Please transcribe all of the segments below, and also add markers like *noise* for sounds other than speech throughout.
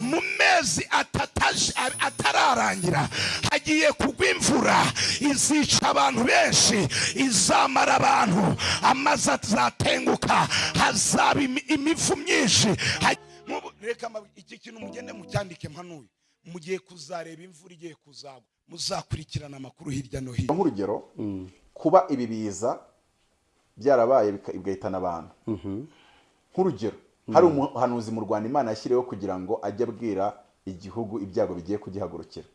mu mezi atararangira hagiye kugwa imvura. Izica abantu benshi izamara abantu. Amazi azatenguka hazaba imi- imivu myinshi. Reka iki kintu mugende mucyandike mpanuye. Mugiye kuzareba imvura igiye kuzagwa muzakurikirana amakuru hirya no hino. Nk'urugero kuba ibi biza byarabaye bigahitana abantu. Nk'urugero hari umuhanuzi mu rwanda imana yashyiriweho kugira ngo ajye abwira igihugu ibyago bigiye kugihagurukira.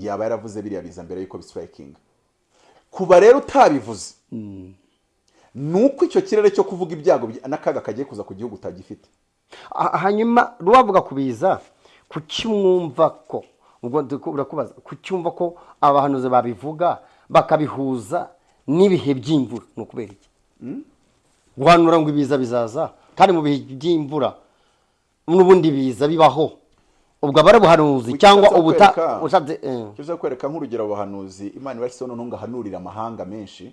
Yaba yaravuze biriya biza mbere y'uko bisitirayikinga kuba rero utabivuze ni uko icyo kirere cyo kuvuga ibyago bya- n'akaga kagiye kuza ku gihugu utagifite. Ha- hanyuma ruwavuga kubiza kuki mwumva ko ubwo urakubaza kuki wumva ko abahanuzi babivuga bakabihuza n'ibihe by'imvura? Ni ukubera iki? Guhanura ngo ibiza bizaza? Kandi mu bihe by'imvura n'ubundi biza bibaho ubwo aba ari ubuhanuzi cyangwa ubuta ushatse eh. ushaka kwereka nk'urugero abahanuzi imana ibashyizeho noneho ngo ahanurire amahanga menshi.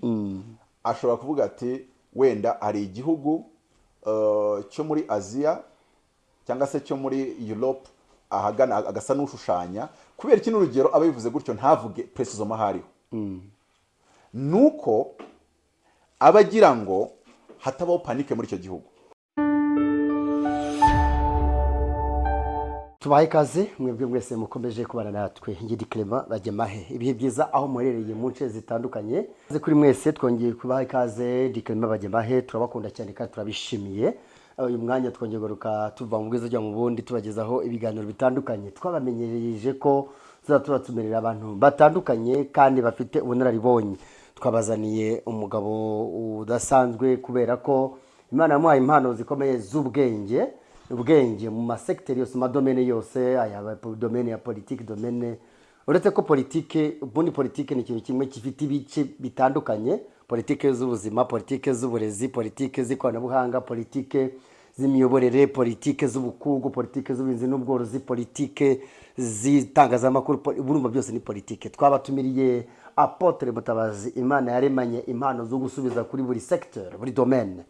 Ashobora kuvuga ati wenda hari igihugu uh, cyo muri aziya cyangwa se cyo muri europe ahagana agasa n'ushushanya. Kubera kino urugero aba bivuze gutyo ntavuge precision aho ariho ni uko aba agira ngo hatabaho panike muri icyo gihugu. Tubahe ikaze mwebwe mwese mukomeje kubana natwe ngiri Clement bajyamahe ibihe byiza aho muherereye mu nce zitandukanye? Kuri mwese twongeye kubaha ikaze di Clement bajyamahe turabakunda cyane kandi turabishimiye. Uyu mwanya twongeye kugaruka tuva mu bwiza ujya mu bundi tubagezaho ibiganiro bitandukanye. Twabamenyereje ko tuzaba tubatumirira abantu batandukanye kandi bafite ubunararibonye. Twabazaniye umugabo udasanzwe kubera ko imana yamuhaye impano zikomeye z'ubwenge. Ubwenge mu masekiteri yose madomene yose aya domene ya politiki domene uretse ko politiki ubundi politiki ni ikintu kimwe gifite ibice bitandukanye politiki z'ubuzima politiki z'uburezi politiki z'ikoranabuhanga politiki z'imiyoborere politiki z'ubukungu politiki z'ubuhinzi n'ubworozi politiki z'itangazamakuru burumva byose ni politiki twabatumiriye apotre mutabazi imana yaremanye impano zo gusubiza kuri buri secteur buri domaine.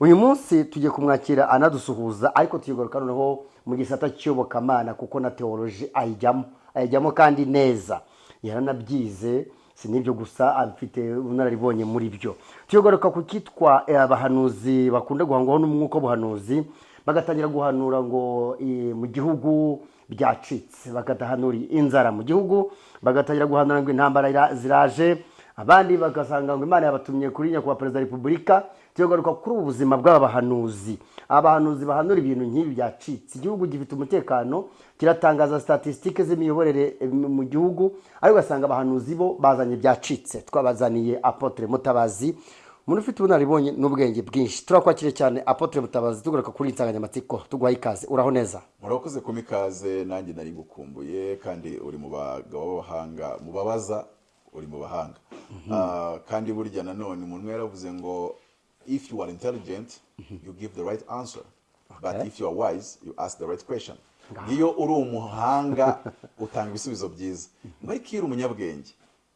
Uyu munsi tugiye kumwakira anadusuhuza ariko tuyigaruka noneho mu gisata cy'iyobokamana kuko na teoloji ayijyamo. Ayijyamo kandi neza. Yaranabyize si n'ibyo gusa afite ubunararibonye muri byo. Tuyigaruka ku cyitwa eh, abahanuzi bakunda guhangwaho n'umwuka w'ubuhanuzi bagatangira guhanura ngo eh, mu gihugu byacitse bagatahanura inzara mu gihugu bagatangira guhanura ngo intambara ira- ziraje abandi bagasanga ngo imana yabatumye kuri nyakubahwa perezida wa repubulika tugaruka kuri ubu buzima bw'aba bahanuzi abahanuzi bahanura ibintu nk'ibi byacitse. Igihugu gifite umutekano kiratangaza statisitike z'imiyoborere eh, mu gihugu ariko ugasanga abahanuzi bo bazanye byacitse. Twabazaniye apotre mutabazi. Umuntu ufite ubunararibonye n'ubwenge bwinshi. Turakwakire cyane apotre mutabazi tugaruka kuri iyi nsanganyamatsiko tuguhaye ikaze. Uraho neza. Murakoze kuma ikaze nanjye nari gukumbuye kandi uri mu bagabo b'abahanga mu babaza uri mu bahanga. Ah, kandi burya nanone umuntu yaravuze ngo if you are intelligent you give the right answer. But Okay. if you are wise you ask the right question. Iyo uri umuhanga utanga ibisubizo byiza. Ariko iyo uri umunyabwenge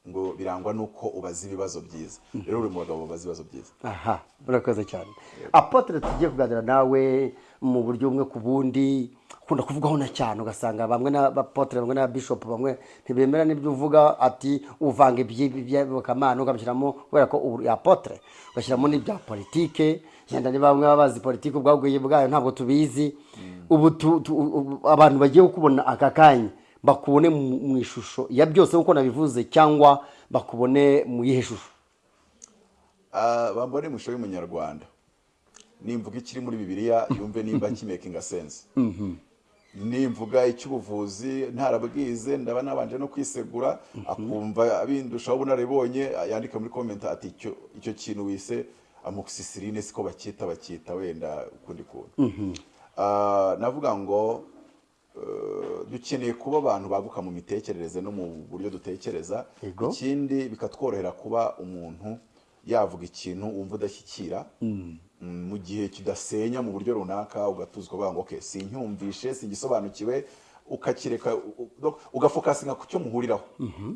ngo birangwa n'uko ubaza ibibazo byiza. Rero uri mu bagabo babaza ibibazo byiza. Aha urakoze cyane. Apotre tugiye kuganira nawe mu buryo bumwe ku bundi. Ukunda kuvugaho na cyane ugasanga bamwe n'abapotre bamwe n'ababishopu bamwe ntibemera n'ibyo uvuga ati uvanga iby'iyobokamana ukabishyiramo kubera ko uri apotre ugashyiramo n'ibya politike yenda niba bamwe baba bazi politike ubwabwiye bwayo ntabwo tubizi. Ubu tu- tu- ubu abantu bagiye kukubona aka kanya bakubone mu ishusho ya byose nk'uko nabivuze cyangwa bakubone mu yihe shusho. Ah, bambone mu ishusho y'umunyarwanda. Nimvuga ikiri muri bibiliya yumve nimba kimekinga sense. Nimvuga icy'ubuvuzi ntarabwize ndaba nabanje no kwisegura akumva bindushaho ubunararibonye yandika muri komenti ati icyo icyo kintu wise amoxicilline siko bacyita bacyita wenda ukundi kuntu. Ah, navuga ngo eh, dukeneye kuba abantu baguka mu mitekerereze no mu buryo dutekereza. Ikindi bikatworohera kuba umuntu yavuga ikintu wumva udashyikira. Mm, mu gihe kidasenya mu buryo runaka ugatuzwa ngo okay sincyumvishe singisobanukiwe. Ukakireka ugafokasinga ku cyo muhuriraho.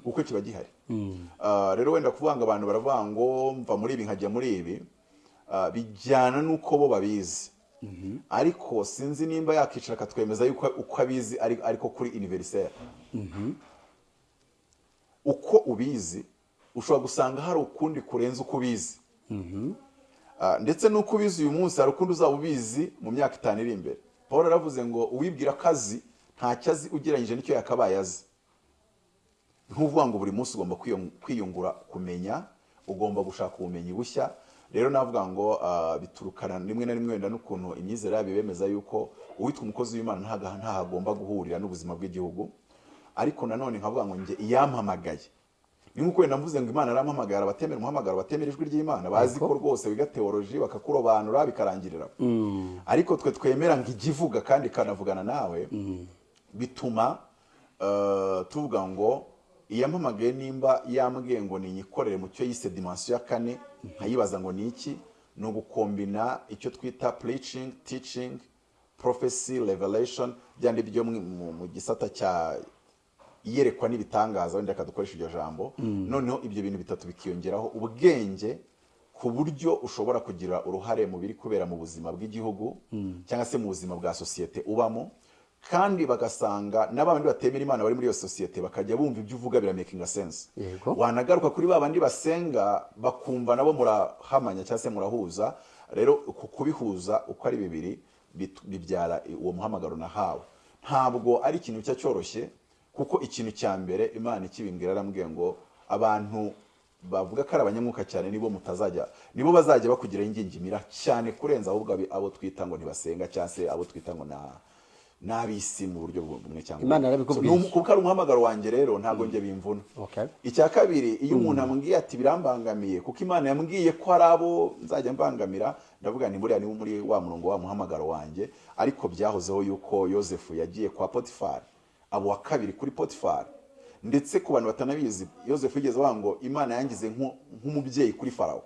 Kuko kiba gihari. Ah, rero wenda kuvuga ngo abantu baravuga ngo mva muri ibi nkajya muri ibi. Ah, bijyana n'uko bo babizi. Ariko sinzi nimba yakicara akatwemeza yuko uko abizi ari- ariko kuri univerisere uko ubizi ushobora gusanga hari ukundi kurenza uko ubizi. Ah, ndetse n'uko ubizi uyu munsi hari ukundi uzaba ubizi mu myaka itanu iri imbere. Paul aravuze ngo uwibwira ko azi ntacyo azi ugereranyije n'icyo yakabaye azi. Ntuvuga ngo buri munsi ugomba kwiyung- kwiyungura kumenya ugomba gushaka ubumenyi bushya. Rero navuga ngo ah, biturukana rimwe na rimwe wenda n'ukuntu imyizere yabo bemeza yuko uwitwa umukozi w'imana ntago agomba guhurira n'ubuzima bw'igihugu. Ariko nanone nkavuga ngo njye iyampamagaye. Ni nk'uko wenda mvuze ngo imana arampamagara abatemera umuhamagaro batemera ijwi ry'imana. Bazi ko rwose wiga teoloji bakakurobanura bikarangirira. Ariko twe twemera ngo ijya ivuga kandi ikanavugana nawe bituma eh, tuvuga ngo iyampamagaye nimba yambwiye ngo ninyikorere mu cyo yise dimansiyo ya kane nkayibaza ngo ni iki? Ni ugukombina icyo twita preaching teaching prophecy revelation. Byandi byo mu gisata cya iyerekwa n'ibitangaza wenda akadukoresha iryo jambo noneho ibyo bintu bitatu bikiyongeraho ubwenge ku buryo ushobora kugira uruhare mu biri kubera mu buzima bw'igihugu cyangwa se mu buzima bwa sosiyete ubamo kandi bagasanga n'abandi batemera imana bari muri iyo sosiyete bakajya bumva ibyo uvuga biramakinga sense. Wanagaruka kuri ba bandi basenga bakumva nabo murahamanya cyangwa se murahuza rero uku kubihuza uko ari bibiri bibyara uwo muhamagaro nahawe. Ntabwo ari ikintu cya cyoroshye kuko ikintu cya mbere imana ikibimbwira arambwiye ngo abantu bavuga ko ari abanyamwuka cyane nibo mutazajya nibo bazajya bakugiraho ingingimira cyane kurenza ahubwo abo twita ngo ntibasenga cyangwa se abo twita ngo na n'ab'isi mu buryo bumwe cyangwa Imana ubundi. kuko ari umuhamagaro wanjye rero ntabwo njye bimvuna. Icya kabiri iyo umuntu ambwiye ati birambangamiye kuko imana yambwiye ko hari abo nzajya mbangamira ndavuga ni buriya niba muri wa murongo wa muhamagaro wanjye ariko byahozeho yuko yosefu yagiye kwa potifari. Abo wa kabiri kuri potifari ndetse ku bantu batanabizi yosefu yigeze avuga ngo imana yangize nku- nk'umubyeyi kuri farawo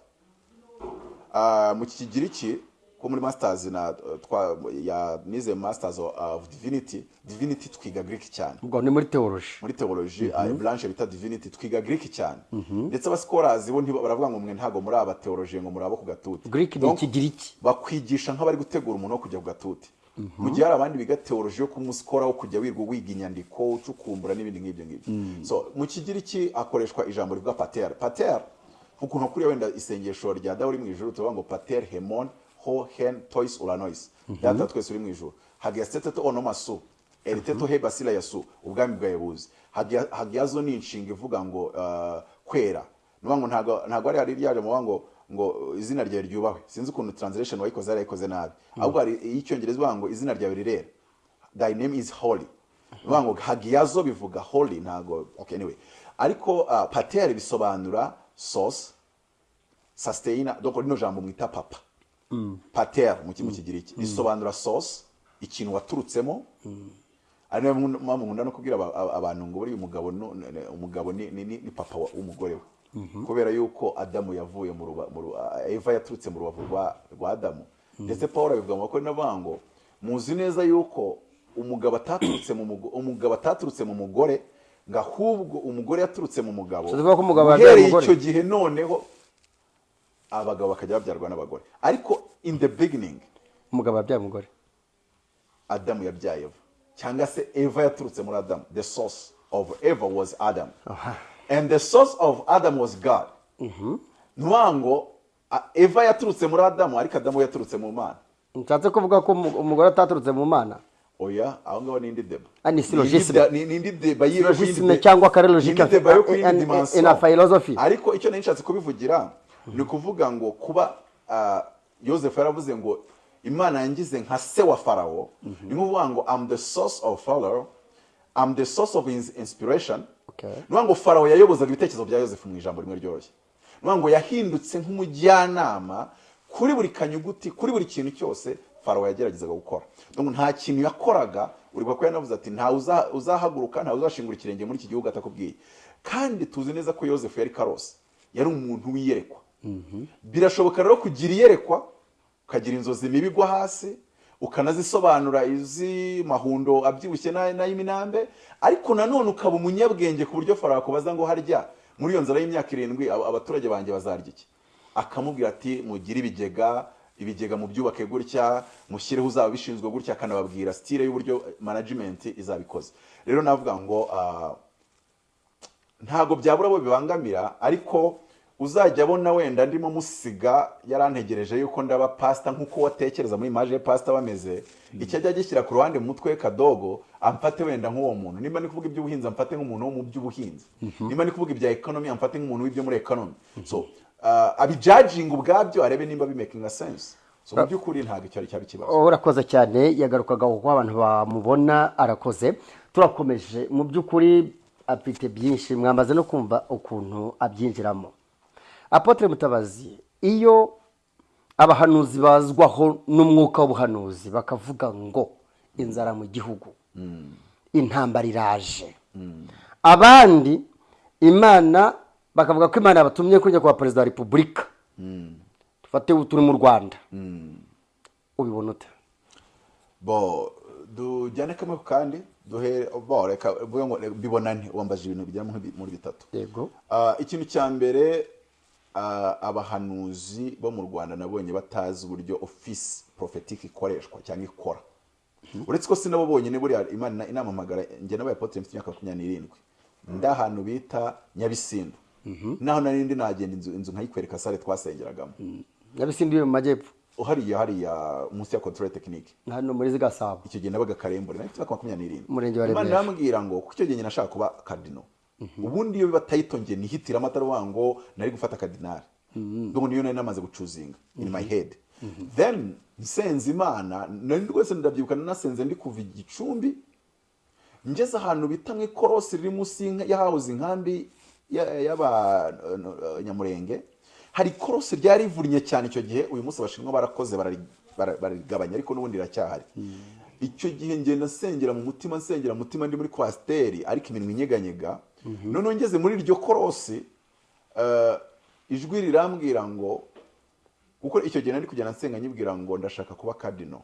Ah, mu kigiriki ko muri masters na twa ya nize masters of divinity divinity twiga greek cyane. Ubwo ni muri teoloji muri teoloji mm branche bita divinity twiga greek cyane. Ndetse abasikorazi bo baravuga ngo mwe ntago muri aba teoloji ngo muri abo ku gatuti greek ni ikigiriki bakwigisha nk'abari gutegura umuntu wo kujya ku gatuti mu gihe hari abandi biga teoloji yo kumusikora wo kujya wirwa wiga inyandiko ucukumbura n'ibindi nk'ibyo ngibyo. So mu kigiriki hakoreshwa ijambo rivuga pater. Pater ukuntu kuriya wenda isengesho rya dawe uri mu ijuru tuvuga ngo pater hemon ho hen tois uranois. Data twese uri mu ijuru. Hagiaseteto onomasu eriteto he basila yasu ubwami bwawe buzi hagiazo ni inshinga ivuga ngo uh, kwera. Ntago ntago ari hari ryaje mu ngo ngo izina ryawe ryubahwe sinzi ukuntu translation wayikoze yarayikoze nabi ahubwo hari iy'icyongereza ivuga ngo izina ryawe rirera thy name is holy bivuga ngo hagiyazo bivuga holy ntago okay anyway ariko uh, pater bisobanura source sustainer donc rino jambo mwita papa pater mu kigiriki risobanura source ikintu waturutsemo ari na yo mpamvu nkunda no kubwira aba- aba- abantu ngo buriya umugabo ni, papa w'umugore we kubera yuko adamu yavuye mu eva yaturutse mu rubavu rwa, adamu. Ndetse paul abivuga mu bakora n'avuga ngo muzi neza yuko umugabo ataturutse mu mugo- umugabo ataturutse mu mugore ngo ahubwo umugore yaturutse mu mugabo uhereye icyo gihe noneho abagabo bakajya babyarwa n'abagore. Ariko in the beginning umugabo yabyaye umugore. Adamu yabyaye eva. Cyangwa se eva yaturutse muri adamu. The source of eva was adam. And the source of adam was god. Ntuvuga ngo a- eva yaturutse muri adamu ariko adamu yaturutse mu mana. Nshatse kuvuga ko umu- umugore ataturutse mu mana. Oya aho ngaho ni indi deba. Ah, ni indi da- ni indi deba y'i- Syllogisme yindi de- cyangwa kare logique. Ni indi deba yo ku in- yindi in- dimension. in a philosophy. ariko icyo nari nshatse kubivugira ni ukuvuga ngo kuba ah, yosefu yaravuze ngo imana yangize nka se wa farawo. Ni ukuvuga ngo am the source of pharaoh am the source of his inspiration. Okay. ni ukuvuga ngo farawo yayobozaga ibitekerezo bya yosefu mu ijambo rimwe ryoroshye. Ni ukuvuga ngo yahindutse nk'umujyanama kuri buri kanyuguti kuri buri kintu cyose farawo yageragezaga gukora. Nta kintu yakoraga uribuka ko yanavuze ati ntawe uza- uzahaguruka ntawe uzashingura ikirenge muri iki gihugu atakubwiye. Kandi tuzi neza ko yosefu yari karose yari umuntu w'iyerekwa. Birashoboka rero kugira iyerekwa ukagira inzozi mibi igwa hasi ukanazisobanura iz'amahundo abyibushye n'ay- n'ay'iminambe ariko nanone ukaba umunyabwenge ku buryo farawo akubaza ngo harya muri iyo nzara y'imyaka irindwi aba- abaturage banjye bazarya iki? Akamubwira ati mugire ibigega ibigega mu byubake gutya mushyireho uzaba bishinzwe gutya. Akanababwira sitire y'uburyo management izabikoze. Rero navuga ngo ah, ntago byabura abo bibangamira ariko uzajya abona wenda ndimo musiga yarantegereje yuko ndaba pasita nk'uko watekereza muri imaje ya pasita bameze icyo ajya agishyira ku ruhande mu mutwe we kadogo amfate wenda nk'uwo muntu. Nimba ni kuvuga iby'ubuhinzi amfate nk'umuntu wo mu by'ubuhinzi. Nimba ni kuvuga ibya ekonomi amfate nk'umuntu w'ibyo muri ekonomi so uh, abijajinga ubwabyo arebe nimba bimakinga sense. So mu by'ukuri ntabwo icyo ari cyaba ikibazo urakoze cyane yagarukaga kuko abantu bamubona arakoze. Turakomeje mu by'ukuri afite byinshi. Mwamaze no kumva ukuntu abyinjiramo. Apotre mutabazi iyo abahanuzi bazwaho n'umwuka w'ubuhanuzi bakavuga ngo inzara mu gihugu. Intambara iraje. Abandi imana bakavuga ko imana yabatumye kujya kwa perezida wa repubulika. Dufate ubu turi mu rwanda. Ubibona ute? Bo dujyane kamwe kandi duhere bo reka mvuge ngo bibonane wambaje ibintu bigera muri- bitatu. Yego. Ah, ikintu cya mbere abahanuzi bo mu rwanda nabonye batazi uburyo ofisi prophetic ikoreshwa cyangwa ikora. Uretse ko si nabo bonyine buriya imana inamamagara njye nabaye apotre mfite imyaka makumyabiri n'irindwi. Ndi ahantu bita nyabisindu naho nari ndi nagenda inzu inzu nkayikwereka sare twasengeragamo nyabisindu mu majyepfo? Hariya hariya munsi ya control technique. Hano muri zigasabo. Icyo gihe nabaga karembure nari mfite imyaka makumyabiri n'irindwi. Umurenge wa imana Remera. irambwira ngo kuko icyo gihe njye nashaka kuba kadino ubundi iyo biba tayito njye nihitiramo atari uvuga ngo nari gufata kadinari ngo niyo nari namaze gucuzinga in my head. Then nsenze imana nari rwose ndabyibuka nasenze ndi kuva igicumbi ngeze ahantu bita mu ikorosi riri munsi y'ahahoze inkambi ya- y'abanyamurenge hari ikorosi ryari rivunnye cyane icyo gihe uyu munsi abashinwa barakoze barari- bara- bararigabanya ariko n'ubundi riracyahari icyo gihe ngenda nsengera mu mutima nsengera mu mutima ndi muri kwasiteri ariko iminwa inyeganyega noneho ngeze muri iryo korosi eh, ijwi rirambwira ngo kuko icyo gihe nari kugenda nsenga nyibwira ngo ndashaka kuba kadino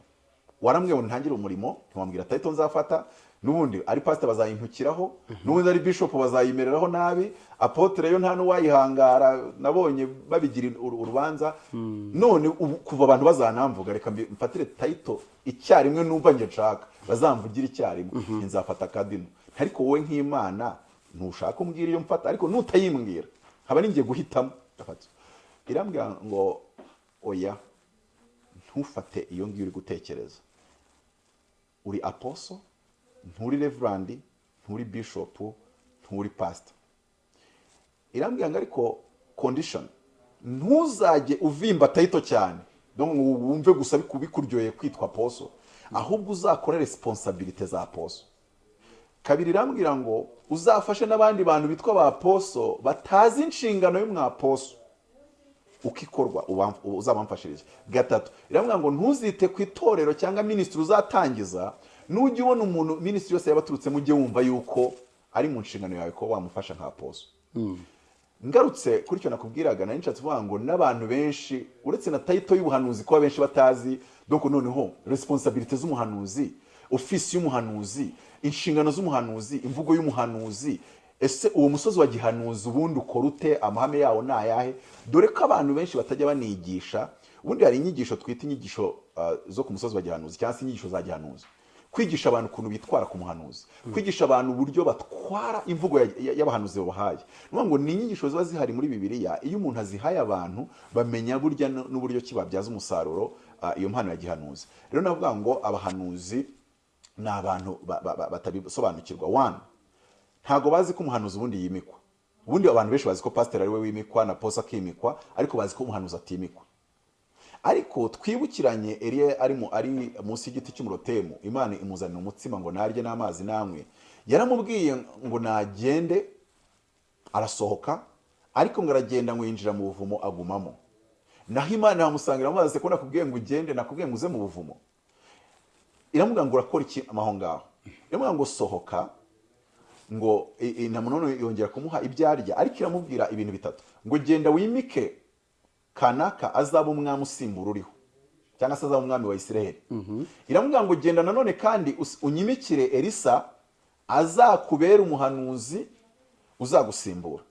warambwiye ngo ntangire umurimo ntiwambwira tayito nzafata n'ubundi ari pasita bazayimpukiraho n'ubundi ari bishopu bazayimereraho nabi apotere yo nta n'uwayihangara nabonye babigira uru- urubanza. None ubu kuva abantu bazanamvuga reka mfatire tayito icyarimwe numva njye nshaka. Bazamvugira icyarimwe. Nzafata kadino ariko wowe nk'imana ntushaka umbwira iyo mfata ariko nutayimbwira haba ninjye guhitamo. Irambwira ngo oya ntufate iyo ngiyo uri gutekereza. Uri aposo nturi reverandi nturi bishopu nturi pasita irambwira ngo ariko kondishoni ntuzajye uvimba tayito cyane. Wumve gusa biku- bikuryoheye kwitwa aposo ahubwo uzakore resiponsabirite za aposo kabiri irambwira ngo uzafashe n'abandi bantu bitwa ba aposo batazi inshingano y'umwaposo uko ikorwa uzabamfashirize gatatu irambwira ngo ntuzite ku itorero cyangwa minisitiri uzatangiza nujya ubona umuntu minisitiri yose yaba aturutsemo ujye wumva yuko ari mu nshingano yawe ko wamufasha nka poso ngarutse kuri icyo nakubwiraga nari nshatse kuvuga ngo n'abantu benshi uretse na tayito y'ubuhanuzi kuba benshi batazi donc noneho resiponsabirite z'umuhanuzi ofisi y'umuhanuzi inshingano z'umuhanuzi imvugo y'umuhanuzi. Ese uwo musozi wa gihanuzi ubundi ukora ute? Amahame yawo ni ayahe? Dore ko abantu benshi batajya banigisha ubundi hari inyigisho twita inyigisho uh, zo ku musozi wa gihanuzi cyangwa se inyigisho za gihanuzi. Kwigisha abantu ukuntu bitwara ku muhanuzi. Kwigisha abantu uburyo batwara imvugo ya- ya- y'abahanuzi babahaye. Ni ngo ni inyigisho ziba zihari muri bibiliya. Iyo umuntu azihaye abantu bamenya burya n'uburyo ki babyaza umusaruro ah, iyo mpano ya gihanuzi. Rero navuga ngo abahanuzi ni abantu ba- ba- ba- batabisobanukirwa one ntabwo bazi ko umuhanuzi ubundi yimikwa. Ubundi abantu benshi bazi ko pasiteri ari we wimikwa na posa akimikwa ariko bazi ko umuhanuzi atimikwa. Ariko twibukiranye Eliya ari mu ari munsi y'igiti cy'umurotemu imana imuzanira umutsima ngo narye n'amazi namwe yaramubwiye ngo nagende arasohoka ariko ngo aragenda ngo yinjira mu buvumo agumamo. Naho imana yamusangira amazi ko nakubwiye ngo ugende nakubwiye ngo uze mu buvumo. Iramubwira ngo urakora iki amaho ngaho iramubwira ngo sohoka ngo none yongera kumuha ibyo arya ariko iramubwira ibintu bitatu. Ngo genda wimike kanaka azaba umwami usimbura uriho cyangwa se azaba umwami wa isiraheli iramubwira ngo genda nanone kandi unyimikire elisa azakubera umuhanuzi uzagusimbura.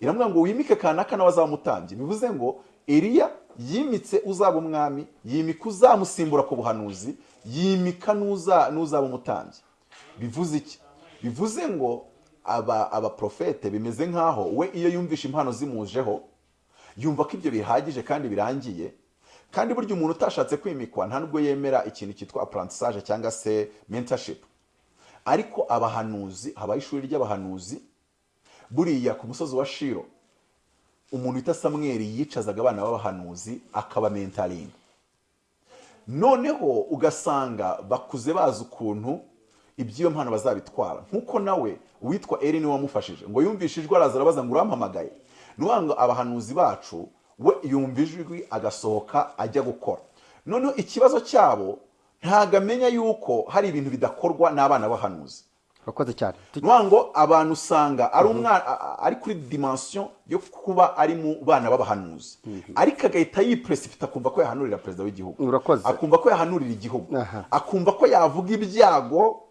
Iramubwira ngo wimike kanaka nawe azaba umutambyi. Bivuze ngo eliya yimitse uzaba umwami yimika uzamusimbura ku buhanuzi yimika n'uza- n'uzaba umutambyi. Bivuze iki? Bivuze ngo aba abaprofete bimeze nk'aho we iyo yumvishe impano zimujeho yumva ko ibyo bihagije kandi birangiye kandi burya umuntu utashatse kwimikwa nta nubwo yemera ikintu cyitwa apprentissage cyangwa se mentorship. Ariko abahanuzi habaho ishuri ry'abahanuzi buriya ku musozi wa shiro umuntu wita samweri yicazaga abana b'abahanuzi akabamentaringa noneho ugasanga bakuze bazi ukuntu iby'iyo mpano bazabitwara. Nk'uko nawe uwitwa eri ni we wamufashije. Ngo yumvishe ijwi araza arabaza ngo urampamagaye. Ni ngo abahanuzi bacu we yumva ijwi agasohoka ajya gukora. Noneho ikibazo cyabo ntabwo amenya yuko hari ibintu bidakorwa n'abana b'abahanuzi. Urakoze cyane. Ngo abantu usanga ari umwana a- a- ari kuri dimension yo kuba ari mu bana b'abahanuzi. Ariko agahita yipresipita akumva ko yahanurira perezida w'igihugu. Urakoze. akumva ko yahanurira igihugu. Akumva ko yavuga ibyago.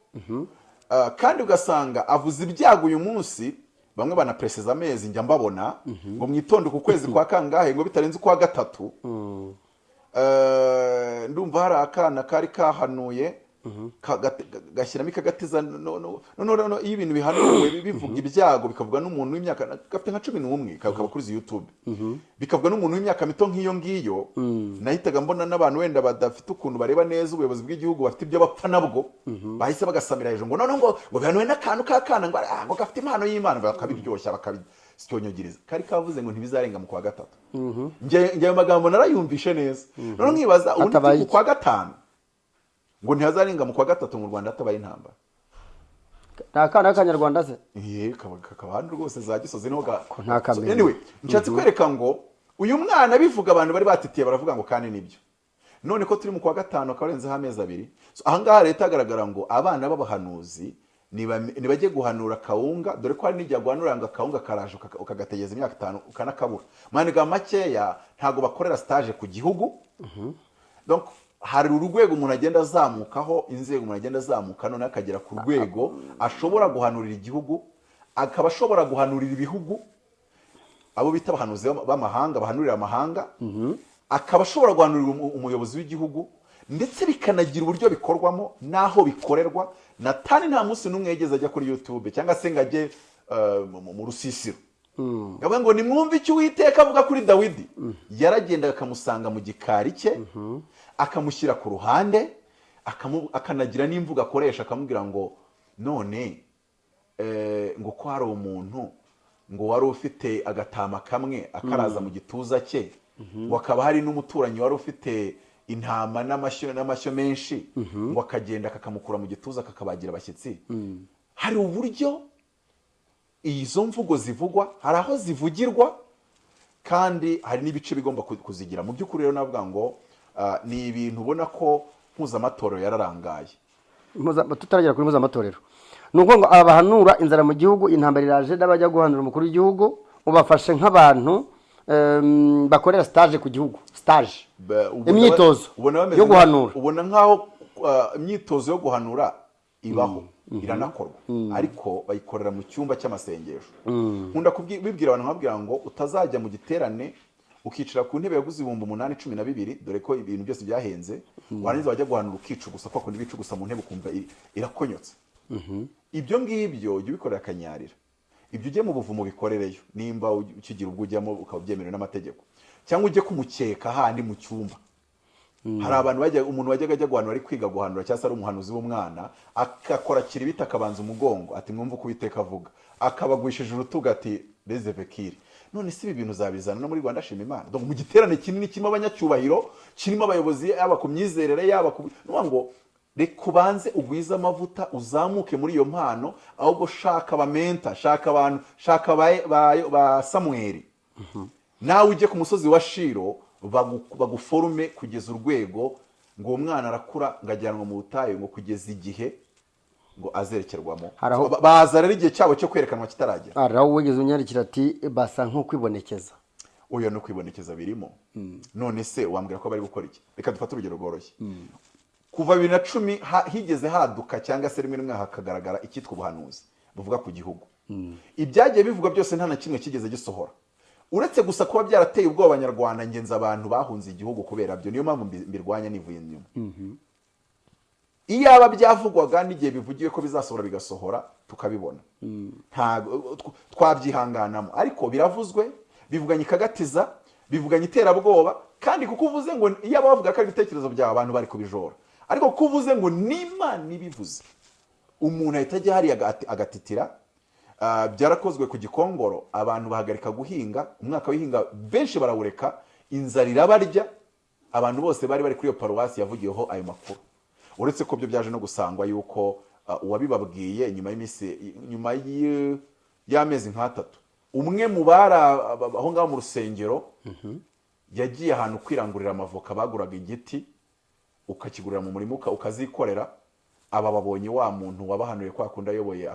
Ah, kandi ugasanga avuze ibyago uyu munsi bamwe banaperesiza amezi njya mbabona. Ngo mwitonde ku kwezi kwa kangahe ngo bitarenze ukwa gatatu. Eh, ndumva hari akana kari kahanuye. Gashyiramo ikagatiza no- no- no- no- no- no- iyo ibintu bihanuwe bi- bivuga ibyago bikavuga n'umuntu w'imyaka gafite nka cumi n'umwe kakaba kuri izi youtube. Bikavuga n'umuntu w'imyaka mito nk'iyo ngiyo nahitaga mbona n'abantu wenda badafite ukuntu bareba neza ubuyobozi bw'igihugu bafite ibyo bapfa nabwo bahise bagasamira hejuru ngo noneho ngo ngo bihanuwe n'akantu k'akana ngo ah, ngo gafite impano y'imana. Bakabiryoshya bakabisyonyogiriza kari kavuze ngo ntibizarenga mu kwa gatatu. Njye njye ayo magambo narayumvishe neza. Noneho nkibaza mu iki? kwa gatanu ngo ntihazarenga mu kwa gatatu mu rwanda hatabaye intambara. Ni akana k'akanyarwanda se? Kaba kakaba hano rwose za gisozi ni ho anyway nshatse kwereka ngo uyu mwana bivuga abantu bari batitiye baravuga ngo kandi ni byo. None ko turi mu kwa gatanu akaba arenzeho amezi abiri. Ahangaha leta hagaragara ngo abana b'abahanuzi nibajye guhanura kawunga dore ko hari n'igihe guhanura ngo akawunga karaje ukagategereza imyaka itanu ukanakabura. Maniga makeya ntabwo bakorera stage ku gihugu. Donc hari urwego umuntu agenda azamukaho inzego umuntu agenda azamuka noneho akagera ku rwego ashobora guhanurira igihugu akaba ashobora guhanurira ibihugu abo bita abahanuzi b'ama- b'amahanga bahanurira amahanga akaba ashobora guhanurira umu- umuyobozi w'igihugu ndetse bikanagira uburyo bikorwamo n'aho bikorerwa na tani nta munsi n'umwe yigeze ajya kuri youtube cyangwa se ngo ajye eh, mu- rusisiro. Yavuga ngo nimwumve icyo uwiteka avuga kuri dawidi. Yaragendaga akamusanga mu gikari cye akamushyira ku ruhande akanagira n'imvugo akoresha akamubwira ngo none eh, ngo ko hari umuntu ngo wari ufite agatama kamwe akaraza mu gituza cye ngo akaba hari n'umuturanyi wari ufite intama n'amashyo n'amashyo menshi ngo akagenda kakamukura mu gituza kakabagira abashyitsi. Hari uburyo izo mvugo zivugwa hari aho zivugirwa kandi hari n'ibice bigomba ku- kuzigira. Mu by'ukuri rero navuga ngo ni ibintu ubona ko mpuzamatorero yararangaye. Tutaragera kuri mpuzamatorero. Ni ukuvuga ngo aba bahanura inzara mu gihugu intambara iraje n'abajya guhanura umukuru w'igihugu ubafashe nk'abantu bakorera stage ku gihugu. Ubona- imyitozo yo guhanura. ubona nk'aho ah, imyitozo yo guhanura ibaho iranakorwa. Ariko bayikorera mu cyumba cy'amasengesho. Nkunda kubwi- kubibwira abantu nkababwira ngo utazajya mu giterane ukicara ku ntebe yaguze ibihumbi umunani cumi na bibiri dore ko ibintu byose byahenze warangiza wajya guhanura ukicugusa kwa kundi bicugusa mu ntebe ukumva irakonyotse. Ibyo ngibyo jya ubikorera akanyarira. Ibyo ujye mu buvumo bikorereyo nimba ukigira ubwo ujyamo ukaba byemerewe n'amategeko. Cyangwa ujye kumukeka handi mu cyumba. Hari abantu bajya umuntu wajyaga ajya guhanura ari kwiga guhanura cyangwa se ari umuhanuzi w'umwana agakora kiribita akabanza umugongo ati mwumve uko uwiteka avuga. Akabagwishije urutugu ati none si ibi bintu uzabizana no muri rwanda shima imana. Mu giterane kinini kirimo abanyacyubahiro kirimo abayobozi yaba ku myizerere yaba ku ngo reka ubanze ugwize amavuta uzamuke muri iyo mpano ahubwo shaka abamenta shaka abantu shaka ba- samweri nawe ujye ku musozi wa shiro bagu- baguforume kugeza urwego ngo uwo mwana arakura ngo ajyanwa mu butayu ngo kugeza igihe ngo azerekerwamo. Baza rero igihe cyabo cyo kwerekanwa kitaragera. Hari aho wigeze unyandikira ati basa nk'ukwibonekeza. Uyu no kwibonekeza birimo. None se wambwira ko bari gukora iki? Reka dufate urugero rworoshye. Kuva bibiri na cumi higeze haduka cyangwa se rimwe rimwe hakagaragara icyitwa ubuhanuzi buvuga ku gihugu. Ibyagiye bivugwa byose nta na kimwe kigeze gisohora. Uretse gusa kuba byarateye ubwoba abanyarwanda ngenzi abantu bahunze igihugu kubera byo. Niyo mpamvu mbi- mbirwanya nivuye inyuma. Iyaba byavugwaga n'igihe bivugiwe ko bizasohora bigasohora tukabibona. Twabyihanganamo. Ariko biravuzwe bivuganye ikagatiza bivuganye iterabwoba kandi kuko uvuze ngo iyo bavuga ko ari ibitekerezo byawe abantu bari kubijora. Ariko kuko uvuze ngo n'imana ibivuze. Umuntu ahita ajya hariya agati- agatitira Ah, byarakozwe ku gikongoro abantu bahagarika guhinga umwaka w'ihinga benshi barawureka inzara irabarya abantu bose bari bari kuri iyo paruwasi yavugiyeho ayo makuru. Uretse ko byo byaje no gusangwa yuko ah, uwabibabwiye nyuma y'iminsi nyuma y'amezi nk'atatu. Umwe mu bari ah, aho ngaho mu rusengero yagiye ahantu kwirangurira amavoka baguraga igiti ukakigurira mu murima uka- ukazikorera aba babonye wa muntu wabahanuye kwa kundi ayoboye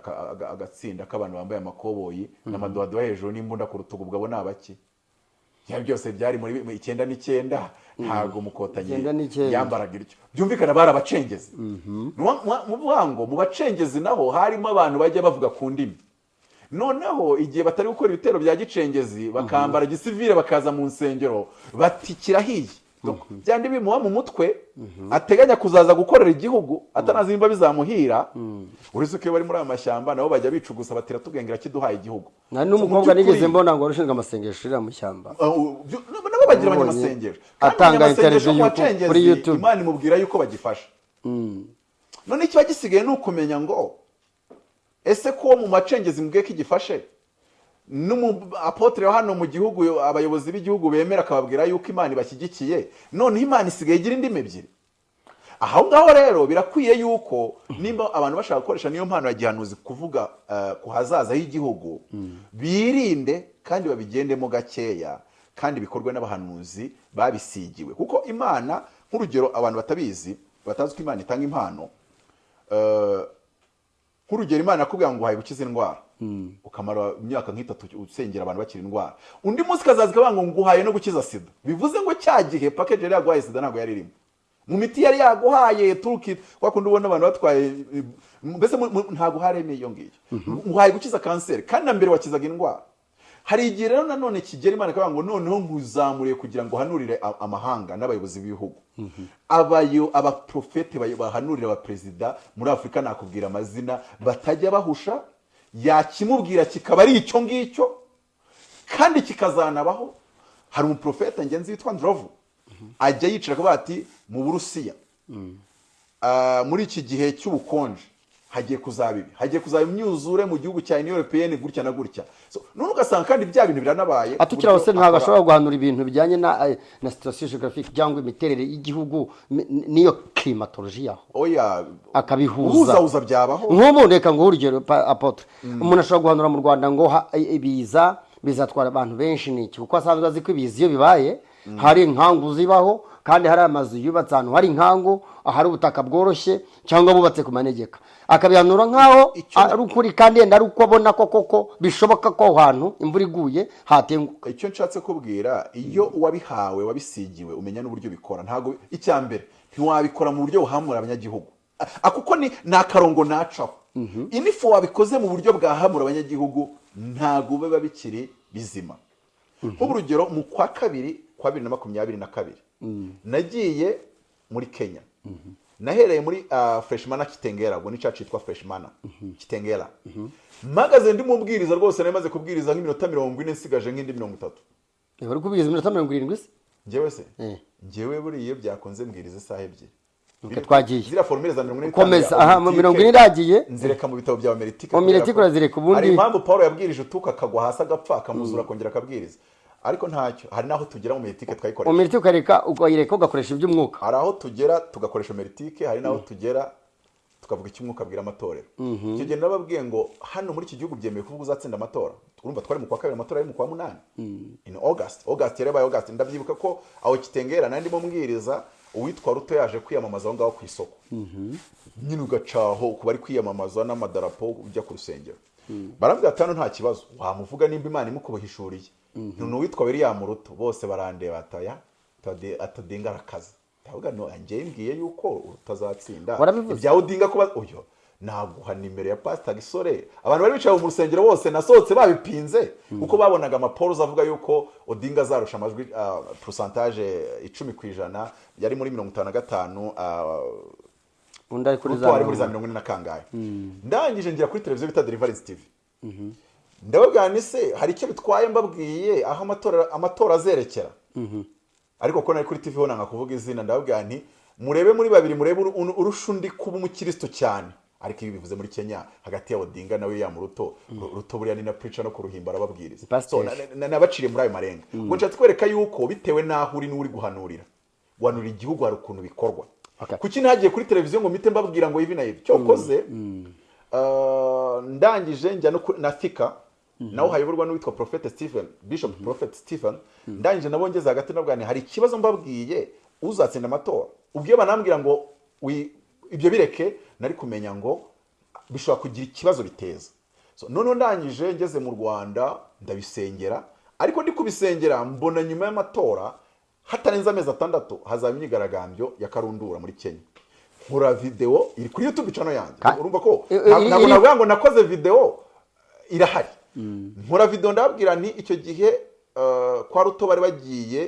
agatsinda k'abantu bambaye amakoboyi n'amadowadowa hejuru n'imbunda ku rutugu ubwo abo ni abaki byose byari muri mu icyenda n'icyenda. Ntabwo mukotanyi Icyenda n'icyenda. yambaraga iryo byumvikana bari abacengezi. Nuwa- muwa- mu bwango mu bacengezi naho harimo abantu bajya bavuga ku ndimi. Noneho igihe batari gukora ibitero bya gicengezi bakambara gisivire bakaza mu nsengero bati kirahiye byandi bimuha mu mutwe ateganya kuzaza gukorera igihugu atanazi nimba bizamuhira. Uretse ko iyo bari muri aya mashyamba nabo bajya bicugusa batira tubwengera kiduhaye igihugu. Nta n'umukobwa nigeze mbona ngo warushinzwe amasengesho uriya mu ishyamba Uh, nabo bagira abanyamasengesho atanga interview kuri YouTube. imana imubwira yuko bagifasha. None ikiba gisigaye ni ukumenya ngo ese ko mu macengezi mbwiye ko igifashe? N'umu apotre wa hano mu gihugu abayobozi b'igihugu bemera akababwira yuko imana ibashyigikiye noneho imana isigaye igira indimi ebyiri. Aho ngaho rero birakwiye yuko nimba abantu bashaka gukoresha niyo mpano ya gihanuzi kuvuga eh, ku hazaza h'igihugu birinde kandi babigendemo gakeya kandi bikorwe n'abahanuzi babisigiwe. Kuko imana nk'urugero abantu batabizi batazi ko imana itanga impano eh, nk'urugero imana yakubwira ngo uhaye gukiza indwara. Ukamara imyaka nk'itatu usengera abantu bakira indwara. Undi munsi ikavuga ngo nguhaye no gukiza sida. Bivuze ngo cya gihe pakeji yari yaguhaye sida ntabwo yari irimo. Mu miti yari yaguhaye turuki kwa kundi ubona abantu batwaye eh, mbese ntabwo haremeye iyo ngiyo. Nguhaye gukiza kanseri kandi na mbere wakizaga indwara. Hari igihe rero nanone kigera imana ikavuga ngo noneho nkuzamuriye kugira ngo uhanurire amahanga n'abayobozi b'ibihugu. Abayo abaprofete bahanurira abaperezida muri afurika nakubwira amazina batajya bahusha yakimubwira kikaba ari icyo ngicyo kandi kikazanabaho. Hari umuprofete ngenzi witwa ndrovu ajya yicara akavuga ati mu burusiya. Ah, muri iki gihe cy'ubukonje. Hagiye kuzaba ibi. Hagiye kuzaba imyuzure mu gihugu cya européenne gutya na gutya. None ugasanga kandi bya bintu biranabaye atukira Uburyo ntabwo ashobora guhanura ibintu bijyanye na eh, na situation geographique cyangwa imiterere y'igihugu n'iyo climatology yaho oya akabihuza. Nk'ubu reka nguhe urugero apotre. Umuntu ashobora guhanura mu rwanda ngo ha- ibiza bizatwara abantu benshi ni iki? Kuko asanzwe azi ko ibiza iyo bibaye hari inkangu zibaho kandi hari amazu yubatse ahantu hari inkangu ahari ubutaka bworoshye cyangwa bubatse ku manegeka. Akabihanura nk'aho ari ukuri kandi yenda ari uko abona ko koko bishoboka ko aho hantu imvura iguye hatenguka. Icyo nshatse kubwira iyo wabihawe wabisigiwe umenya n'uburyo bikora ntabwo icya mbere ntiwabikora mu buryo buhamura abanyagihugu. Kuko ni ni akarongo nacaho. Inifu wabikoze mu buryo bwahamura abanyagihugu ntabwo biba bikiri bizima. Nk'urugero mu kwa kabiri kwa bibiri na makumyabiri na kabiri nagiye muri kenya. Nahereye muri uh, freshmana kitengera ubwo ni cya cyitwa freshmana kitengera. Mpagaze ndi mubwiriza rwose nari maze kubwiriza nk'iminota mirongo ine nsigaje nk'indi mirongo itatu. Bari kubwiriza iminota mirongo irindwi se njyewe se? Eh. njyewe buriya iyo byakunze mbwiriza isaha ebyiri. Twagiye. ziriya formule za mirongo ine Komeza, aha, mirongo ine iragiye. nzireka mu bitabo bya kubera ko urazireka, ubundi- hari impamvu paul yabwirije utuka akagwa hasi agapfa akamuzura akongera akabwiriza. Ariko ntacyo hari n'aho tugera mu meritike twayikoresha. Umiriti ukareka ukayireka ugakoresha iby'umwuka. Hari aho tugera tugakoresha meritike hari n'aho tugera tukavuga icyo umwuka abwira amatorero. Icyo gihe nababwiye ngo hano muri iki gihugu byemewe kuvuga uzatsinda amatora. Urumva twari mu kwa kabiri amatora ari mu kwa munani. In august august yari yabaye august. Ndabyibuka ko aho kitengera nandi ndimo mbwiriza uwitwa ruto yaje kwiyamamaza aho ngaho ku isoko. Nyine ugacaho ku bari kwiyamamaza n'amadarapo ujya ku rusengero. Barambwira ati hano nta kibazo. Wamuvuga nimba imana imukubuhishuriye ni uwitwa william ruto bose barandeba ataya atadinga arakaza ndavuga no njyewe mbwiye yuko utazatsinda. Ibya udinga kuba uyo naguha nimero ya pasita gisore. Abantu bari bicaye mu rusengero bose nasohotse babipinze. Kuko babonaga amaporoza avuga yuko odinga azarusha amajwi porosantaje icumi ku ijana. Yari muri mirongo itanu na gatanu ah, undi ari kuri za mirongo ine. na kangahe. Ndangije ngira kuri televiziyo bita deliverance tv ndababwira ni se hari icyo bitwaye mbabwiye aho amatora azerekera. Ariko ko nari kuri tv nanga kuvuga izina ndababwira nti murebe muri babiri murebe uru- uru- urusha undi kuba umukristo cyane. Ariko ibi bivuze muri kenya hagati ya odinga na william ruto Ru- ruto buriya ni na preacher no kuruhimba arababwiriza. Nabaciriye muri ayo marenga. Ngo nshatse kwereka yuko bitewe n'aho uri n'uri guhanurira guhanurira igihugu hari ukuntu bikorwa. Kuki ntagiye kuri televiziyo ngo mpite mbabwira ngo ibi na ibi? Cyokoze? Uh, ndangije njya na thika. Nawe hayoborwa n'uwitwa prophet stephen bishop prophet stephen ndangije nabo ngeze hagati nabwo hari ikibazo mbabwiye uzatsinda amatora. Ubwo iyo banambwira ngo ibyo bireke nari kumenya ngo bishobora kugira ikibazo biteza. Noneho ndangije ngeze mu rwanda ndabisengera ariko ndi kubisengera mbona nyuma y'amatora hatarenze amezi atandatu hazaba imyigaragambyo ya karundura muri kenya. Nkora videwo iri kuri youtube channel yanjye. Urumva ko? Ntabwo navuga ngo nakoze videwo irahari. Nkora videwo ndababwira nti icyo gihe eh, kwa ruto bari bagiye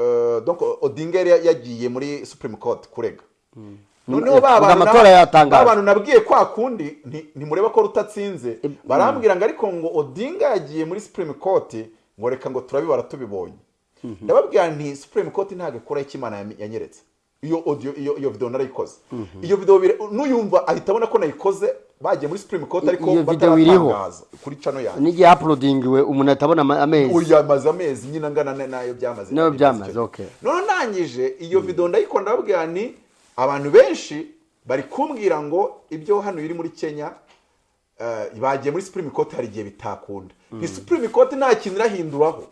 eh, donc odinga yari yagiye muri supreme court kurega. Noneho ba Ubwo bantu nabwiye kwa kundi nti- ntimureba ko rutatsinze barambwira ngo ariko ngo odinga yagiye muri supreme court ngo reka ngo turabibara tubibonye. Ndababwira nti supreme court ntabwo ikora icyo imana yanyeretse. Iyo audio iyo iyo video narayikoze. Iyo video nuyumva ahita abona ko nayikoze bagiye muri supreme court ariko bataratangaza kuri channel yanjye. N'igihe uploadingiwe umuntu atabona ama- amezi. Uyu yamaze amezi nyine angana na- n'ayo byamaze. N'ayo byamaze, okay. noneho ndangije iyo video ndayikora ndababwira ni abantu benshi bari kumbwira ngo ibyo hano biri muri kenya eh, bagiye muri supreme court hari igihe bitakunda. Ni supreme court nta kintu irahinduraho.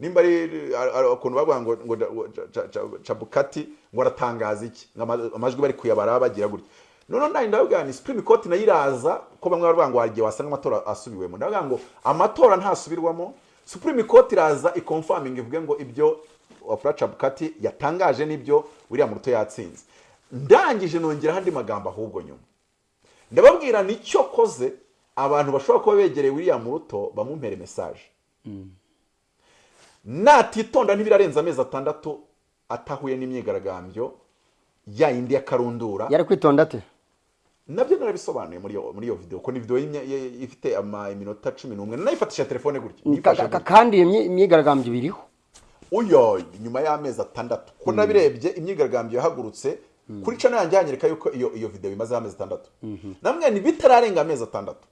Nimba ari ukuntu bavuga ngo ngo ngo Ca- Ca- cabukati ngo aratangaza iki? Amajwi bari kuyabara bagira gutya. Noneho ndahita ndababwira ni supreme court na yo iraza ko bamwe baravuga ngo igihe wasanga amatora asubiwemo. Ndavuga ngo amatora ntasubirwamo. Supreme court iraza ikonfaminga ivuge ngo ibyo wapura cabukati yatangaje ni byo william ruto yatsinze. Ndangije nongeraho andi magambo ahubwo nyuma. Ndababwira ni cyo koze abantu bashobora kuba begereye william ruto bamumpere mesaje natitonda ntibirarenza amezi atandatu atahuye n'imyigaragambyo ya yindi ya karundura. Yari kwitonda ate? Nabyo narabisobanuye muri iyo muri iyo video ko ni video ifite ama iminota cumi n'umwe. Nayifatisha telefone gutya. Kandi imyigaragambyo biriho. Uyo nyuma y'amezi atandatu. Ko nabirebye imyigaragambyo yahagurutse. Kuri cano yanjye hanyereka yuko iyo iyo video imazeho amezi atandatu. Namwe ni bitararenga amezi atandatu.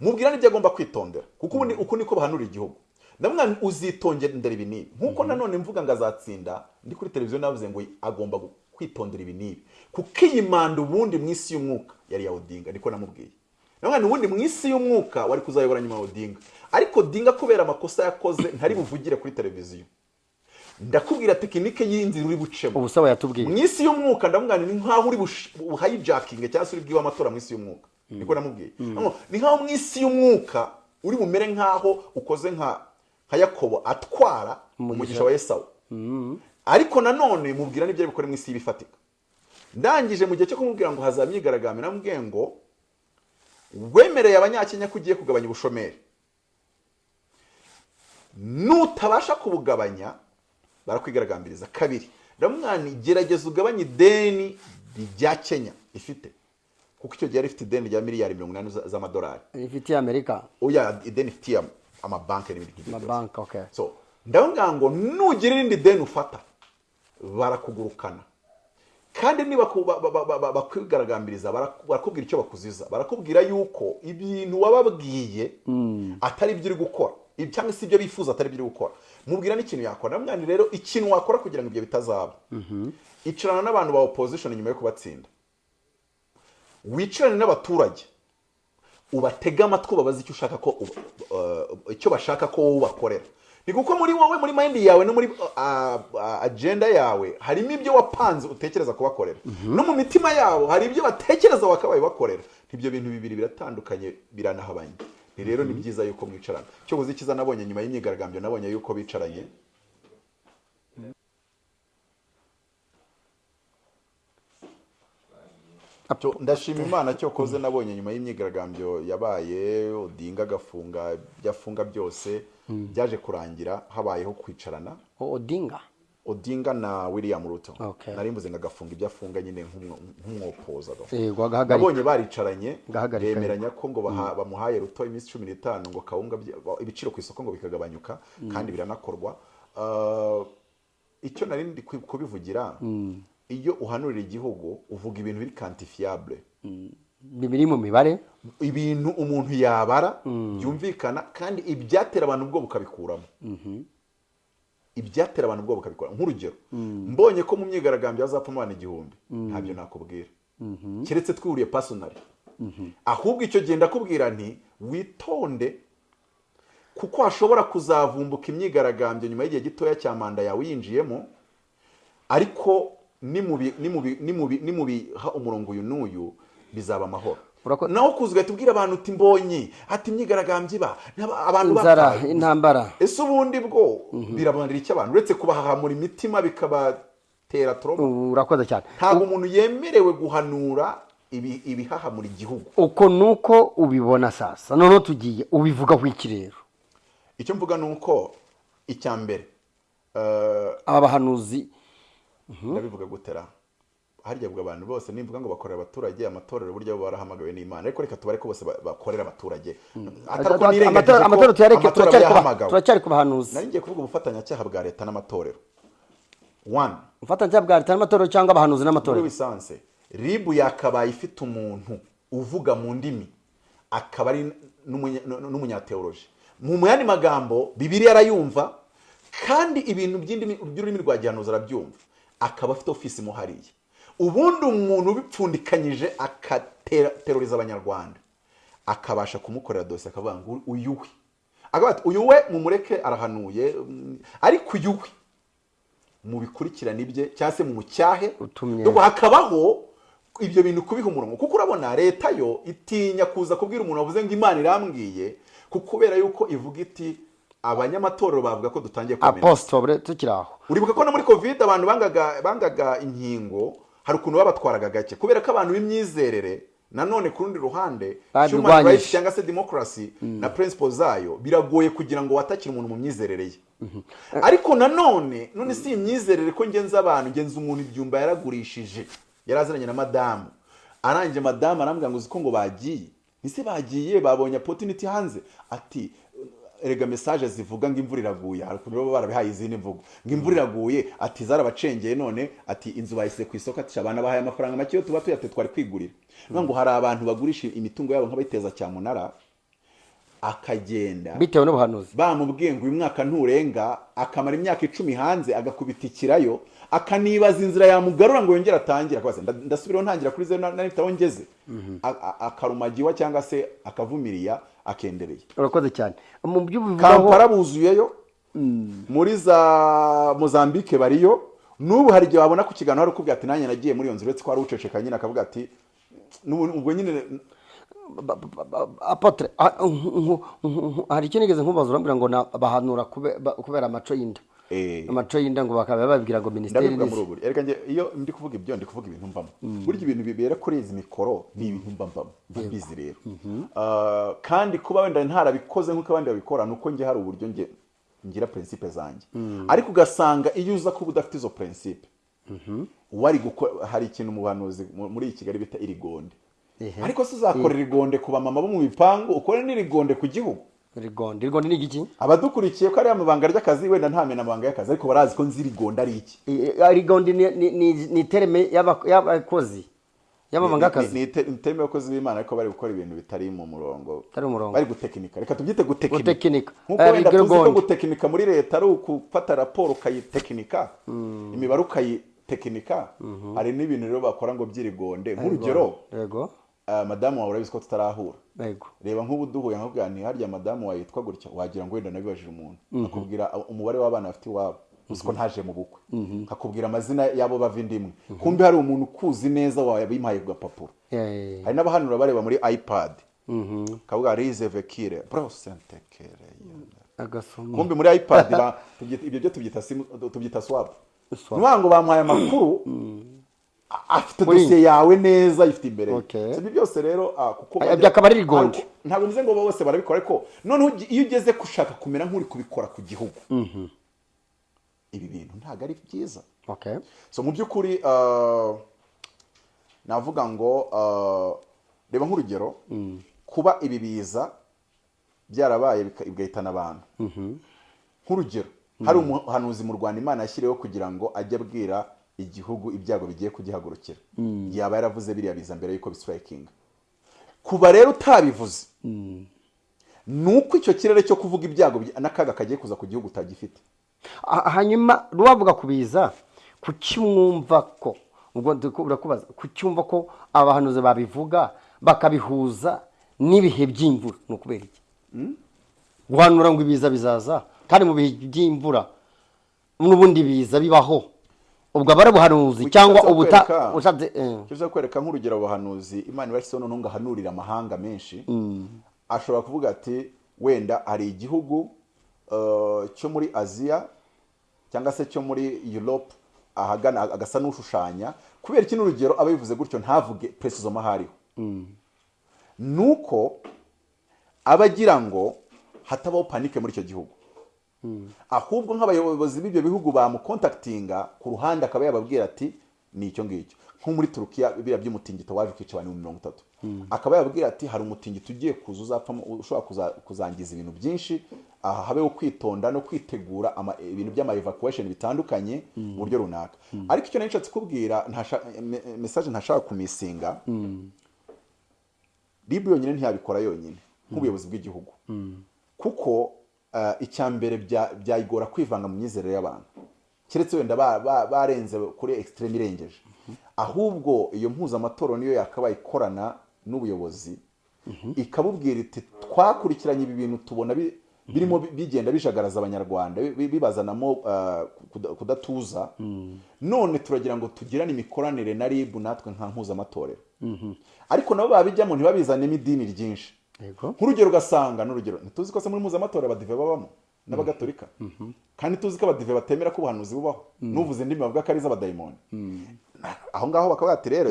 Mubwira n'ibyo agomba kwitondera. Kuko ubu ni- uku niko bahanurira igihugu. Namwe uzitondera ibi n'ibi nk'uko nanone mvuga ngo azatsinda ndi kuri televiziyo navuze ngo agomba kwitondera ibi n'ibi kuko iyi manda ubundi mu isi y'umwuka yari ya odinga niko namubwiye. Namwe ubundi mu isi y'umwuka wari kuzayobora nyuma ya odinga. Ariko odinga kubera amakosa yakoze ntari buvugire kuri televiziyo. Ndakubwira tekinike y'inzira uri bucemo. Ubu sawa yatubwiye. Mu isi y'umwuka ndavuga ni nkaho uri buhayijakinge cyangwa se uri bwiwe amatora mu isi y'umwuka. Niko namubwiye. Ngo, ni nkaho mu isi y'umwuka uri bumere nkaho ukoze nka nka yakobo atwara umugisha. wa esawu. Ariko nanone mubwira n'ibyo ari bukore mu isi y'ibifatika ndangije mu gihe cyo kumubwira ngo hazaba imyigaragambyo namubwiye ngo wemereye abanyakenya ko ugiye kugabanya ubushomeri. Nutabasha kubugabanya barakwigaragambiriza kabiri. Ndamwani gerageza ugabanye ideni rya kenya ifite. Kuko icyo gihe yari ifite ideni rya miliyari mirongo inani za- z'amadolari rifitiye amerika. Oya ideni ifitiye amabanki n'ibindi byose. amabanki so ndabona ngo nugira irindi deni ufata. Barakugurukana. Kandi niba bakwigaragambiriza baraku- barakubwira icyo bakuziza. Barakubwira yuko ibintu wababwiye atari ibyo uri gukora. Cyangwa se ibyo bifuza atari ibyo uri gukora. Mubwira n'ikintu yakora. Namwana rero ikintu wakora kugira ngo ibyo bitazaba. Icarana n'abantu ba opposition nyuma yo kubatsinda. Wicarane n'abaturage. Ubatege amatwi ubabaze icyo ushaka ko uh, icyo bashaka ko wowe ubakorera ni kuko muri wowe muri mind yawe no muri uh, uh, agenda yawe harimo ibyo wapanze utekereza kubakorera no mu mitima yabo hari ibyo batekereza wakabaye bakorera ibyo bintu bibiri biratandukanye biranahabanye. Rero ni byiza yuko mwicarana. Cyo uzi icyiza nabonye nyuma y'imyigaragambyo nabonye yuko bicaranye. Ndashima imana cyo koze nabonye nyuma y'imyigaragambyo yabaye odinga agafunga ibyo afunga byose byaje kurangira habayeho kwicarana. Odinga? Odinga na william ruto. Nari mvuze ngo agafunga ibyo afunga nyine nk'umwo- nk'umwopoza agahagarika nabonye baricaranye bemeranya ko ngo baha- bamuhaye ruto iminsi cumi n'itanu ngo kawunga ibiciro ku isoko ngo bikagabanyuka kandi biranakorwa. Ah, icyo nari ndi ku- kubivugira iyo uhanurira igihugu uvuga ibintu biri kantifiyabule biri mu mibare. Ibintu umuntu yabara byumvikana kandi ibyatera abantu ubwoba ukabikuramo. Ibyatera abantu ubwoba ukabikuramo. Nk'urugero mbonye ko mu myigaragambyo hazapfamo abantu igihumbi. Ntabyo nakubwira. Keretse twihuriye pasonari ahubwo icyo gihe ndakubwira nti witonde kuko hashobora kuzavumbuka imyigaragambyo nyuma y'igihe gitoya cya manda yawe uyinjiyemo ariko nimubiha umurongo uyu n'uyu bizaba amahoro. Kuza ugahita ubwira abantu uti mbonye ati imyigaragambyo iba abantu inzara bapfa." intambara. Ese ubundi bwo? Birabanira iki abantu? Uretse kubahahamura imitima bikabatera toromo Ubu urakoze cyane. Ntabwo umuntu yemerewe guhanura ibi- ibihahamura igihugu. Uko nuko ubibona sasa? Noneho tugiye ubivugaho iki rero icyo mvuga ni uko icya mbere eh, aba bahanuzi ndabivuga gutera. Harya bwa abantu bose nimvuga ngo bakorera abaturage amatorero burya bo barahamagawe n'imana. Ariko reka tubare ko bose ba- bakorera abaturage. Tuyareke amatora turacyari ku bahanuzi nari ngiye kuvuga ubufatanyacyaha bwa leta n'amatorero. One. Ubufatanyacyaha bwa leta n'amatorero cyangwa abahanuzi muri n'amatorero wisanse ribu yakabaye ifite umuntu uvuga mu ndimi. Akaba ari n'umunya- n'umunyateoloji mu yandi magambo bibiri arayumva kandi ibintu by'ururimi rwa gihanuzi arabyumva. Akaba afite ofisi mo hariya. Ubundi umuntu ubipfundikanyije akateroriza abanyarwanda. Akabasha kumukorera dosiye akavuga ngo uyu we uyu we mumureke arahanuye. Ariko uyu we mubikurikirane ibye cyangwa se mu mucyahe Utumye. Ubwo hakabaho ibyo bintu kubiha umurongo. Kuko urabona leta yo itinya kuza kubwira umuntu wavuze ngo imana irambwiye kuko kubera yuko ivuga iti abanyamatorero bavuga ko dutangiye kumenya. Apositobure tukiri aho. Uribuka ko no muri covid abantu bangaga inkingo hari ukuntu babatwaraga gake. Kubera ko abantu b'imyizerere nanone ku rundi ruhande human rights cyangwa se demokarasi na principles zayo biragoye kugira ngo watakire umuntu mu myizerere ye. Ariko nanone none si imyizerere ko ngenza abantu ngenza umuntu ibyumba yaragurishije yaraziranye na madamu. Arangije madamu arambwira ngo uzi ko ngo bagiye. Ese bagiye babonye opportunity hanze. Ati erega mesaje zivuga ngo imvura iraguye. Baba barabihaye izindi mvugo. Ngo imvura iraguye ati zarabacengeye none ati inzu bayisize ku isoko ati abana bahaye amafaranga make yo tuba tuyate twari kwigurira. Niyo ngo hari abantu bagurisha imitungo yabo nk'abayiteza cyamunara akagenda. Bitewe n'ubuhanuzi. Bamubwiye ngo uyu mwaka nturenga akamara imyaka icumi hanze agakubita ikirayo akanibaza inzira yamugarura ngo yongere atangire akabaza "Nda- ndasubiraho ntangira kuri zeru nari aho ngeze. A- akarumagiwa cyangwa se akavumiriya akendereye. Urakoze cyane. Mu byo kampala buzuyeyo. Muri za mozambique bariyo. N'ubu hari igihe wabona ku kiganiro hari ukubwira ati nanjye nagiye muri iyo nzu uretse ko hari uceceka nyine akavuga ati "N'ubu- ubwo nyine apotre. Hari icyo nigeze nkubaza urambwira ngo bahanura kube- ba- kubera amaco y'inda. Eh. amaco y'inda ngo bakaba babibwira ngo minisiteri erega njye iyo ndi kuvuga ibyo ndi kuvuga ibintu mbamo. Burya ibintu bibera kuri izi mikoro ni ibintu mba mbamo. Mbizi rero. Ah, kandi kuba wenda ntarabikoze nk'uko abandi babikora ni uko njye hari uburyo njye ngira prinsipe zanjye ariko ugasanga iyo uza kuba udafite izo prinsipe wari gukora hari ikintu mu bahanuzi mu- muri kigali bita irigonde. Ariko se uzakorera igonde ku bamama bo mu bipangu ukore n'irigonde ku gihugu. Rigonde rigonde ni igiki? Abadukurikiye ko ari amabanga ry'akazi wenda ntamenya amabanga y'akazi ariko barazi ko nzi irigonde ari iki. Rigonde ni- tereme y'aba- y'abakozi y'amabanga y'akazi ni iteme abakozi b'imana ariko bari gukora ibintu bitari mu murongo. Bitari mu murongo. bari gutekinika. Reka tubyite gutekinika. Nk'uko Eh, wenda tuzi ko rigonde. gutekinika muri leta ari ugufata raporo ukayitekinika. Imibare ukayitekinika. Hari n'ibintu rero bakora ngo by'irigonde. Nk'urugero madamu wawe urabizi ko tutarahura. Reba nk'ubu duhuye nkakubwira nti harya madamu wawe yitwa gutya? Wagira ngo wenda nabibajije umuntu. Akubwira umubare w'abana bafite iwabo. Uzi ko ntaje mu bukwe. Akubwira amazina y'abo bava indimwe kumbe hari umuntu ukuzi neza wabimpaye ku gapapuro. Eh, hari n'abahanura bareba muri ipad. Kavuga rize vekire brosentekere agasoma. Kumbe muri ipad ibyo byo tubyita simu- tubyita swap Swap. nuvuga ngo bamuhaye amakuru. A- afite dosiye yawe neza ayifite imbere. Ibyo byose rero ah, byakaba ari rigonde. ariko ntabwo mvuze ngo bose barabikora ariko noneho iyo ugeze gushaka kumera nk'uri kubikora ku gihugu. Ibi bintu ntabwo ari byiza. So mu by'ukuri ah, navuga ngo ah, reba nk'urugero. Kuba ibi biza byarabaye bigahitana abantu. Nk'urugero. Hari umuhanuzi mu rwanda imana yashyiriweho kugira ngo ajye abwira igihugu ibyago bigiye kugihagurukira. Yaba yaravuze biriya biza mbere y'uko bisitirayikinga kuba rero utabivuze ni uko icyo kirere cyo kuvuga ibyago bya- n'akaga kagiye kuza ku gihugu utagifite. Ha- hanyuma rubavuga kubiza kuki mwumva ko ubwo urakubaza kuki wumva ko abahanuzi babivuga bakabihuza n'ibihe by'imvura? Ni ukubera iki? Guhanura ngo ibiza bizaza kandi mu bihe by'imvura n'ubundi biza bibaho. Ubwo aba ari ubuhanuzi cyangwa ubuta ushatse eh. ushaka kwereka nk'urugero abahanuzi imana ibashyizeho noneho ngo ahanurire amahanga menshi. Ashobora kuvuga ati wenda hari igihugu uh, cyo muri aziya cyangwa se cyo muri europe ahagana agasa n'ushushanya? Kubera iki n'urugero aba bivuze gutyo ntavuge presizoma aho ariho ni uko aba agira ngo hatabaho panike muri icyo gihugu. Ahubwo nk'abayobozi b'ibyo bihugu bamukontakitinga ku ruhande akaba yababwira ati ni icyo ngicyo. Nko muri turukiya biriya by'umutingito waje ukica abantu ibihumbi mirongo itatu. Akaba yababwira ati hari umutingito ugiye kuza uzapfamo ushobora kuza- kuzangiza ibintu byinshi. Aha habeho kwitonda no kwitegura ibintu by'ama evacuation bitandukanye mu buryo runaka. Ariko icyo nari nshatse kubwira ntasha- me- message ntashaka kumisinga ribu yonyine ntiyabikora yonyine nk'ubuyobozi bw'igihugu. Kuko icya mbere bya- byayigora kwivanga mu myizerere y'abantu. Keretse wenda ba- ba- barenze kuri extreme irengeje. Ahubwo iyo mpuzamatorero niyo yakabaye ikorana n'ubuyobozi. Ikabubwira iti twakurikiranye ibi bintu tubona bi- birimo bi- bigenda bijagaraza abanyarwanda bi- bi- bibazanamo eh, kuda- kudatuza. None turagira ngo tugirane imikoranire na ribu natwe nka mpuzamatorero ariko nabo babijyamo ntibabizanemo idini ryinshi. Nk'urugero ugasanga n'urugero ntituzi ko se muri mpuzamatorero abadive babamo n'abagatolika kandi tuzi ko abadive batemera ko ubuhanuzi bubaho. N'uvuze indimi bavuga ko ari iz'abadayimoni. Aho ngaho bakaba bati rero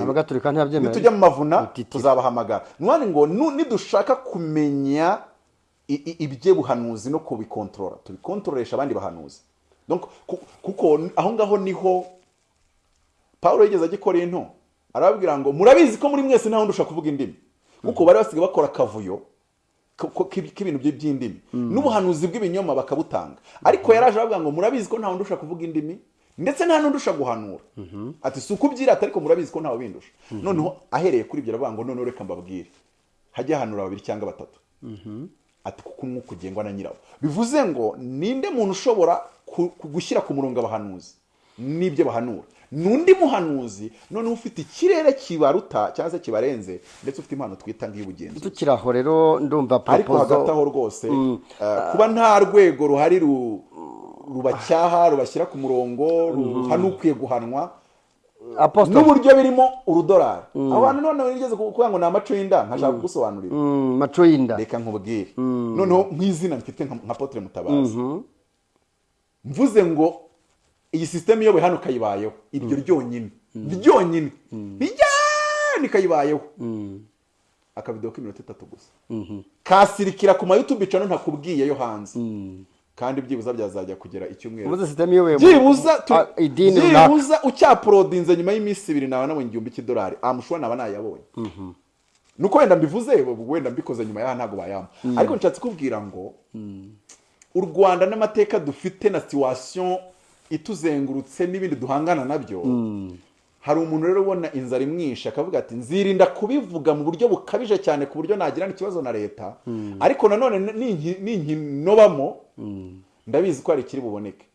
nitujya mu mavuna tuzabahamagara. Nuhandi ngo nidushaka kumenya iby'ubuhanuzi no kubikontorora. Tubikontroresha abandi bahanuzi. Kuko aho ngaho ni ho pawulo yigeze ajya i korinto arababwira ngo murabizi ko muri mwese nta wundi ushaka kuvuga indimi. Kuko bari basigaye bakora akavuyo k'ibintu bye- by'indimi. N'ubuhanuzi bw'ibinyoma bakabutanga. Ariko yaraje aravuga ngo murabizi ko nta wundi ushaka kuvuga indimi? Ndetse nta n'undi ushaka guhanura. Ati si uko ubyirata ariko murabizi ko ntawe bindusha noneho ahereye kuri ibyo aravuga ngo noneho reka mbabwire. Hajye hahanura babiri cyangwa batatu. Ati kuko umwuka ugengwa na nyirawo. Bivuze ngo ninde muntu ushobora gushyira ku murongo abahanuzi? N'ibyo bahanura. N'undi muhanuzi noneho ufite ikirere kibaruta cyangwa se kibarenze ndetse ufite impano twita nk'iy'ubugenzuzi. Tukiri aho rero ndumva ariko hagati aho propozo rwose eh, kuba nta rwego ruhari ru- rubacyaha rubashyira ku murongo ruhana ukwiye guhanwa n'uburyo birimo urudorari abantu noneho nigeze kuvuga ngo ni amaco y'inda nkashaka kugusobanurira Mm, maco y'inda reka nkubwire. Noneho nk'izina mfite nka Apotre mutabazi. Mvuze ngo iyi sisiteme iyoboye hano kayibayeho. Iryo ryonyine. Ryonyine. Rijyane kayibayeho. Akavidewo k'iminota itatu gusa. Kasirikira ku ma youtube channel ntakubwiye yo hanze kandi byibuza byazajya kugera icyumweru. Byibuza Ah, ucyaporodinze nyuma y'iminsi ibiri nawe nabonye igihumbi cy'idolari. Amushobora naba nayabonye. Nuko wenda mbivuze wenda mbikoze nyuma yaha ntabwo bayampa. Ariko nshatse kubwira ngo u rwanda n'amateka dufite na situwasiyo ituzengurutse n'ibindi duhangana na byo. Hari umuntu rero ubona inzara imwishe akavuga ati nzirinda kubivuga mu buryo bukabije cyane ku buryo nagirana ikibazo na leta. Ariko nanone ninki- ninkinobamo ndabizi ko hari ikiri buboneke.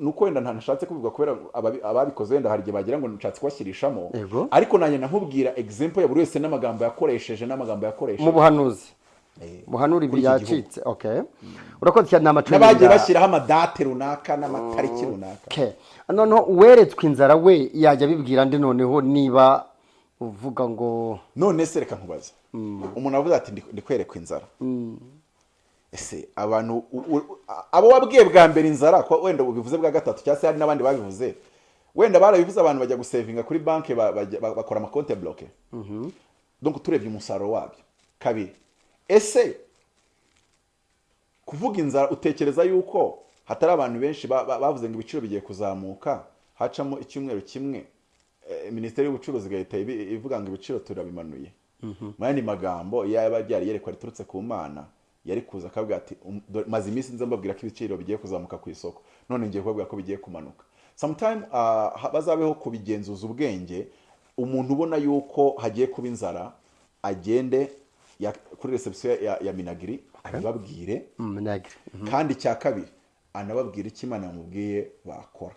Nuko wenda ntashatse kubivuga kubera ababi- ababikoze wenda hari igihe bagira ngo nshatse kubashyirishamo ariko nanjye nkubwira example ya buri wese n'amagambo yakoresheje n'amagambo mu yakoresheje buhanuzi. Eh, buhanura ibi kuri iki gihugu. yacitse okay urakoze cyane ni amaco n'abagiye bashyiraho amadate runaka n'amatariki runaka. Noneho uweretswe inzara we yajya abibwira ndi noneho niba uvuga ngo none se reka nkubaze. Umuntu avuze ati "Ndi- ndi kwerekwa inzara. Ese abantu abo wabwiye bwa mbere inzara ko wenda ubivuze bwa gatatu cyangwa se hari n'abandi babivuze? Wenda barabivuze abantu bajya gusevinga kuri banki bakora amakonte bloke. Donc turebye umusaruro wabyo. Kabiri ese kuvuga inzara utekereza yuko hatari abantu benshi ba- ba- bavuze ngo ibiciro bigiye kuzamuka hacamo icyumweru kimwe eh, minisiteri y'ubucuruzi igahita ivuga ngo ibiciro turabimanuye. Mu yandi magambo iyo yaba yerekwa riturutse ku mana yari kuza akavuga ati "Um, maze iminsi nza mbabwira ko ibiciro bigiye kuzamuka ku isoko. None ngiye kubabwira ko bigiye kumanuka. Sometime ah, bazabeho kubigenzuza ubwenge umuntu ubona yuko hagiye kuba inzara agende kuri reception ya, minagiri abibabwire minagiri kandi icya kabiri anababwira icyo imana yamubwiye bakora?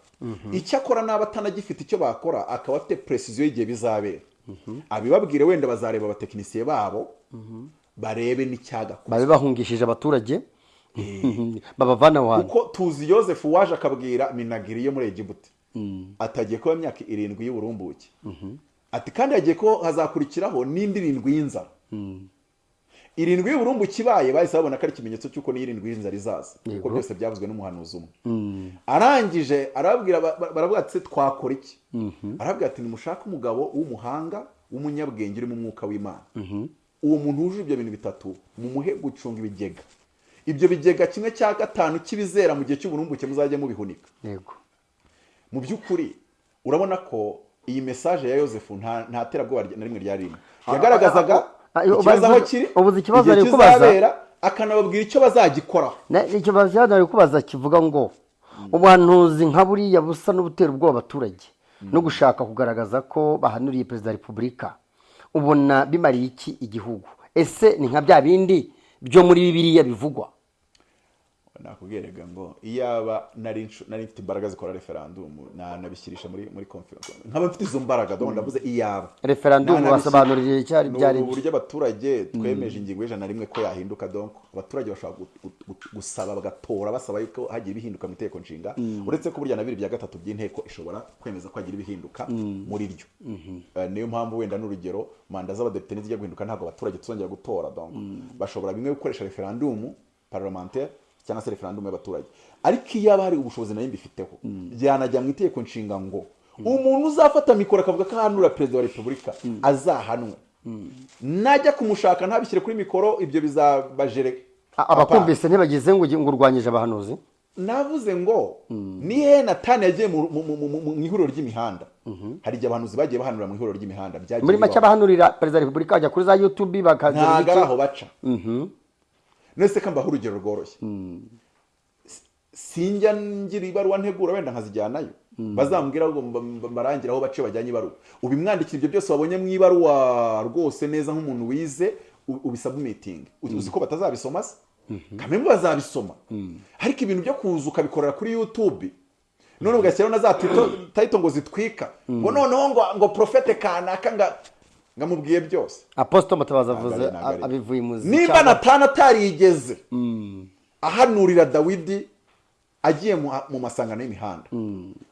Icyo akora n'aba atanagifite icyo bakora akaba afite precision y'igihe bizabera. Abibabwire wenda bazareba abatekinisiye babo barebe n'icyagakora babe bahungishije abaturage? *laughs* Babavana aho hantu. Kuko tuzi yosefu waje akabwira minagiri yo muri egibuti atagiye kuba imyaka irindwi y'uburumbuke. Ati kandi hagiye ko hazakurikiraho n'indi irindwi y'inzara. Irindwi y'uburumbuke ibaye bahise babona ko ari ikimenyetso cy'uko n'irindwi y'inzara izaza kuko byose byavuzwe n'umuhanuzi umwe. Arangije arababwira ba- ba- baravuga ati "Se twakora iki? Arababwira ati nimushake umugabo w'umuhanga w'umunyabwenge uri mu mwuka w'imana uwo muntu wujuje ibyo bintu bitatu mumuhe gucunga ibigega. Ibyo bigega kimwe cya gatanu cy'ibizera mu gihe cy'uburumbuke muzajya mubihunika. Yego. Mu by'ukuri urabona ko iyi mesaje ya yosefu nta terabwoba na rimwe ryarimo. Yagaragazaga ah, ah, ikibazo aho kiri ubuze ikibazo ari kubaza. akanababwira icyo bazagikoraho icyo bazajya kubaza kivuga ngo ubuhanuzi nka buriya busa n'ubutera ubwoba abaturage no gushaka kugaragaza ko bahanuriye perezida wa repubulika. Ubona bimariye iki igihugu? Ese ni nka bya bindi byo muri bibiliya bivugwa? Nakubwiraga ngo iyaba nari mfite imbaraga zikora referandumu nanabishyirisha muri conference nkaba mfite izo mbaraga ndabona ndavuze iyaba. Referandumu basobanurira icyari ni byari uburyo abaturage twemeje ingingo y'ijana na rimwe ko yahinduka donc abaturage bashobora gu- gu- gu- gusaba bagatora basaba yuko hagiye ibihinduka mu itegeko nshinga. Uretse ko burya na bibiri bya gatatu by'inteko ishobora kwemeza ko hagira ibihinduka muri ryo. Eh, niyo mpamvu wenda n'urugero manda z'abadepite nizijya guhinduka ntabwo abaturage tuzongera gutora donc bashobora bimwe gukoresha referandumu parlementaire cyangwa se referandumu y'abaturage. Ariko iyo haba hari ubushobozi na yo mbifiteho byanajya mu itegeko nshinga ngo umuntu uzafata mikoro akavuga ko ahanura perezida wa repubulika azahanwe. Najya kumushaka ntabishyire kuri mikoro ibyo bizabajere. Abakumvise ntibagize ngo urwanyije abahanuzi? Navuze ngo nihe natani yagiye mu- ihuriro ry'imihanda? Hari igihe abahanuzi bagiye bahanura mu ihuriro ry'imihanda muri make abahanurira perezida wa repubulika bajya kuri za yutubi bakagira ntabwo ari aho baca. Nese ko mbaho urugero rworoshye S- sinjya ngira ibaruwa ntegura wenda nkazijyanayo. Bazambwira ngo mba- mba- mbarangire aho bace bajyanye ibaruwa. Ubimwandikira ibyo byose wabonye mu ibaruwa rwose neza nk'umuntu wize u- ubisabumitinge uzi ko batazabisoma se? Kamembe bazabisoma. Ariko ibintu byo kuza ukabikorera kuri youtube. None ugashyiraho na za tayito ngo zitwika. Ngo noneho ngo profete kanaka ngamubwiye byose. Aposito mutabazi avuze abivuye nimba cyangwa- natana atarigeze ahanurira dawidi agiye mu, masangano y'imihanda.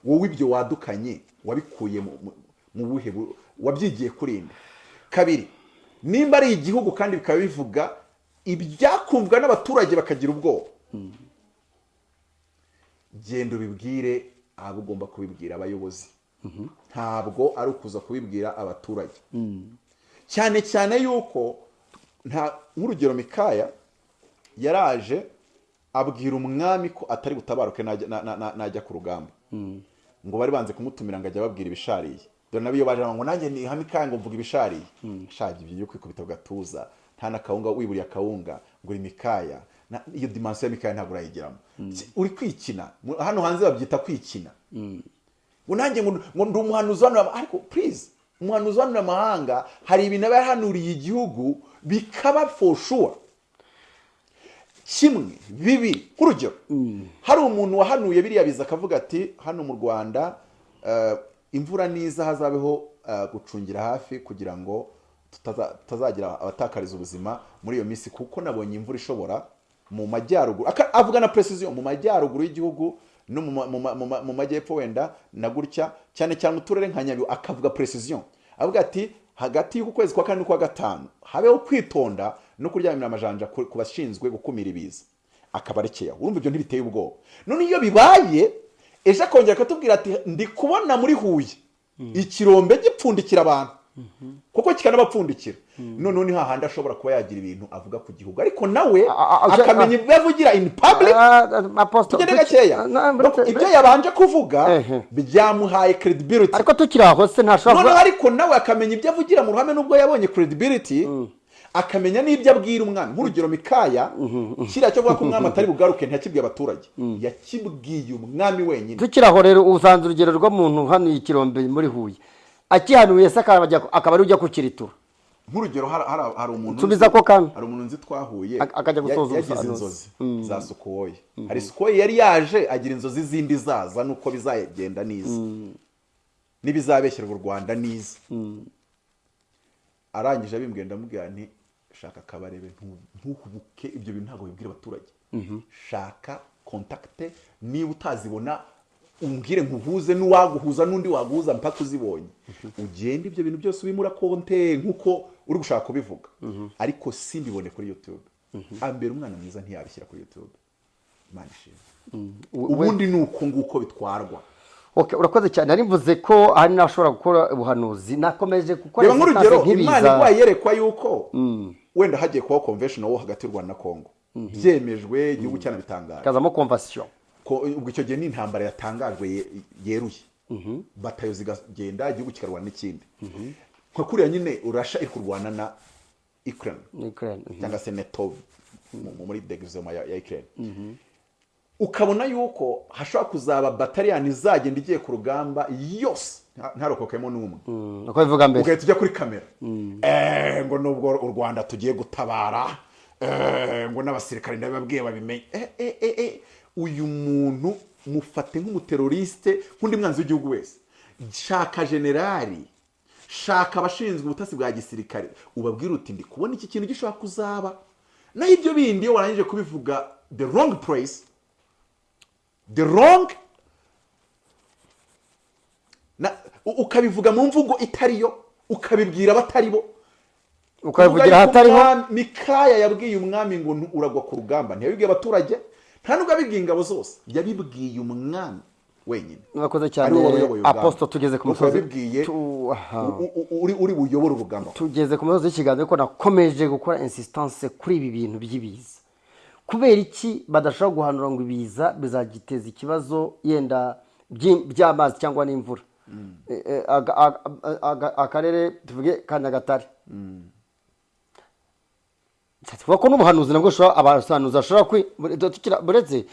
Wowe ibyo wadukanye wabikuye mu, buhe bu- wabyigiye kurinda kabiri nimba ari igihugu kandi bikaba bivuga ibyakumvwa n'abaturage bakagira ubwoba. Genda ubibwire abo ugomba kubibwira abayobozi. Ntabwo ari ukuza kubibwira abaturage. Cyane cyane yuko nta nk'urugero mikaya yaraje abwira umwami ko atari butabaruke najya na- na- na- najya ku rugamba. Ngo bari banze kumutumira ngo ajya ababwira ibishariye. Dore nabo iyo baje ngo nanjye ni mikaya ngo mvuga ibishariye. Shaje ibyo byo kwikubita ku gatuza. Nta n'akawunga wiburiye akawunga ngo uri mikaya. Iyo dimansiyo ya mikaya ntabwo urayigeramo uri kwikina. Hano hanze babyita kwikina. Ngo nanjye ngo ndi umuhanuzi hano ariko please umuhanuzi hano amahanga hari ibintu aba yahanuriye igihugu bikaba for sure. Kimwe bibiri nk'urugero hari umuntu wahanuye biriya biza akavuga ati hano mu rwanda eh, imvura niza hazabeho eh, gucungira hafi kugira ngo tutaza- tutazagira abatakariza ubuzima muri iyo minsi kuko nabonye imvura ishobora mu majyaruguru. Avuga na precision mu majyaruguru y'igihugu no mu ma- mu ma- mu ma- mu majyepfo wenda na gutya cyane cyane uturere nka nyabihu akavuga precision. Avuga ati hagati y'uku kwezi kwa kane n'ukwa gatanu habeho kwitonda no kuryamira amajanja ku bashinzwe gukumira ibiza. Akaba arekeye aho urumva ibyo ntibiteye ubwoba. None iyo bibaye ejo akongera akatubwira ati ndi kubona muri huye. Ikirombe gipfundikira abantu. Kuko kikanabapfundikira. Noneho ni hahandi ashobora kuba yagira ibintu avuga ku gihugu. Ariko nawe akamenya ibyo avugira in public? tugende gakeya. Ibyo yabanje kuvuga byamuhaye credibility. Ariko tukiri aho se ntashobora noneho ariko nawe akamenya ibyo avugira mu ruhame nubwo yabonye credibility akamenya n'ibyo abwira umwami. Nk'urugero mikaya kiriya cyo kuvuga ko umwami *laughs* atari bugaruke ntiyakibwiye abaturage. Yakibwiye umwami wenyine. Tukiri aho rero usanze urugero rw'umuntu hano ikirombe muri huye. Akihanuye se akaba ari ujya kukiritura nk'urugero hari- umuntu Nsubiza ko kami. hari umuntu nzi twahuye Ak- akajya ya- gusoza yagize inzozi za sukoyi. Hari sukoyi yari yaje agira inzozi zindi zaza nuko bizagenda niza n'ibizabeshyerwa u rwanda niza arangije abimbwiye ndamubwira nti shaka akabarebe ntu- ntuhubuke ibyo bintu ntabwo bibwira abaturage. Shaka kontakite niba utazibona umbwire nkuhuze n'uwaguhuza n'undi waguhuza mpaka uzibonye. Ugende ibyo bintu byose ubimura konte nk'uko uri gushaka kubivuga. Ariko simbibone kuri youtube. Hambere umwana mwiza ntiyabishyira kuri youtube. Imana ishimwe. Ubundi ni uko nguko bitwarwa. Urakoze cyane. Nari mvuze ko hari n'abashobora gukora ubuhanuzi. Nakomeje gukora reba nk'urugero imana igwaye yerekwa yuko wenda hagiye kubaho convention wo hagati y'u rwanda na congo. Byemejwe igihugu cyanabitangaje. Hakazamo conversion ko ubwo icyo gihe ni intambara yatangajwe ye- yeruye. Batayo zikagenda igihugu kikarwana n'ikindi. Nka kuriya nyine urasha iri kurwana na ukraine. Ukraine, mhm. cyangwa se neto mu- mu- muri degizoma ya ukraine. Ukabona yuko hashobora kuzaba bataliyani izagenda igiye ku rugamba yose. Nta- ntarokokemo n'umwe. Mm, uko bivuga mbere? Ugahita ujya kuri kamera. Eh, ngo nubwo u rwanda tugiye gutabara eh, ngo n'abasirikare ndabibabwiye babimenye. Eh, eh, eh, eh. Uyu muntu mufate nk'umuterorisite nk'undi mwanzi w'igihugu wese. Shaka generali shaka abashinzwe ubutasi bwa gisirikare. Ubabwire uti ndi kubona iki kintu gishobora kuzaba? Naho ibyo bindi iyo warangije kubivuga the wrong place the wrong ukabivuga mu mvugo itariyo ukabibwira abatari bo. Ukabivugira ahatariho? Mikaya yabwiye umwami ngo uragwa ku rugamba. Ntiyabibwiye abaturage. Nta nubwo abibwiye ingabo zose. Yabibwiye umwami wenyine. Urakoze cyane apostle tugeze ku musozi. U- uri uri buyobore urugamba tugeze ku musozi w'ikiganiro ko nakomeje gukora insistance kuri ibi bintu by'ibiza. Kubera iki badashobora guhanura ngo ibiza bizagiteza ikibazo yenda by'amazi cyangwa n'imvura? Eh, eh, aga- akarere tuvuge ka nyagatare. Tuvuga ko n'ubuhanuzi nabwo abahanuzi bashobora buretse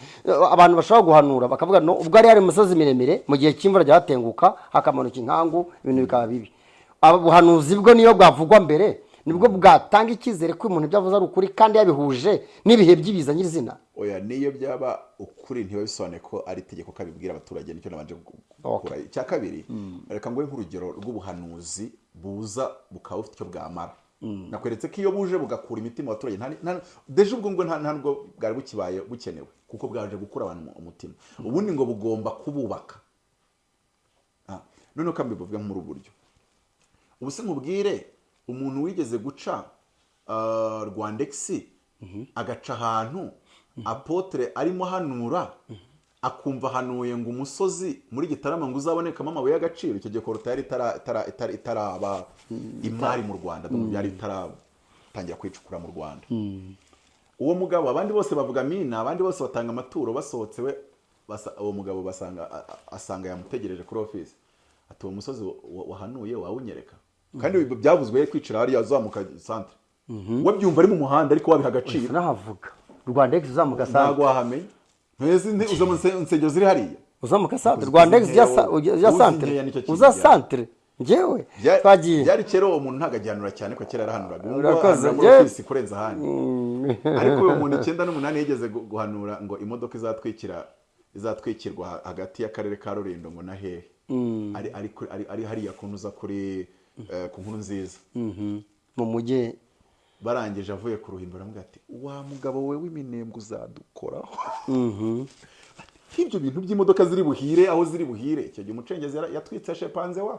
abantu bashobora guhanura bakavuga no ubwo ari hari imisozi miremire mu gihe cy'imvura jya hatenguka hakamanuka inkangu ibintu bikaba bibi. Aba buhanuzi bwo niyo bwavugwa mbere ni bwo bwatanga icyizere ko umuntu ibyo avuze ari ukuri kandi yabihuje n'ibihe by'ibiza nyirizina. Oya niyo byaba ukuri ntibiba bisobanuye ko ari itegeko ko abibwira abaturage ni cyo nabanje gu- gukora icya kabiri reka nguhe nk'urugero rw'ubuhanuzi buza bukaba bufite icyo bwamara. Nakweretse ko iyo buje bugakura imitima abaturage deje ubwo nta nta nubwo bwari bukibaye bukenewe kuko bwaje gukura abantu mu- umutima. Ubundi ngo bugomba kububaka. Ah, noneho kandi bivuga muri ubu buryo. Ubu se nkubwire umuntu wigeze guca ah, rwandexi agaca ahantu apotre arimo hanura akumva hanuye ngo umusozi muri gitarama ngo uzabonekamo amabuye y'agaciro. Icyo gihe korota yari itara- itara- itara- itaraba imari mu rwanda byari bitaratangira kwicukura mu rwanda. Uwo mugabo abandi bose bavuga mina abandi bose batanga amaturo basohotse we uwo mugabo asanga yamutegereje kuri ofisi. Ati uwo musozi wa- wa- wahanuye wawunyereka. Kandi ibi byavuzwe ye kwicira hariya azamuka santere we byumva ari mu muhanda ariko wabiha agaciro. Nahavuga? Rwanda egisi uzamuka ntabwo santere wahamenya ntese nti- uza mu nse- nsengero ziri hariya uzamuka santere rwanda egisi ujya sa- ujya ujya Uzi santere nkeya ni cyo kintu uza njyewe Bya- twagiye byari kera uwo muntu ntabwo agihanura cyane ko kera yarahanuraga ubu ngubu ahanura ofisi kurenza ahandi. Ariko uwo muntu *laughs* icyenda n'umunani yigeze gu- guhanura ngo imodoka izatwikira izatwikirwa ha- hagati y'akarere ka rulindo ngo na hehe ari ari hariya kuntu uza kuri eh, ku nkuru nziza. Mhm. mu mujyi. Barangije avuye ku ruhimbi aramubwira ati wa mugabo we w'iminembwe uzadukoraho nk'ibyo bintu by'imodoka ziri buhire aho ziri buhire. Icyo gihe umucengezi yatwitse shepanze wa?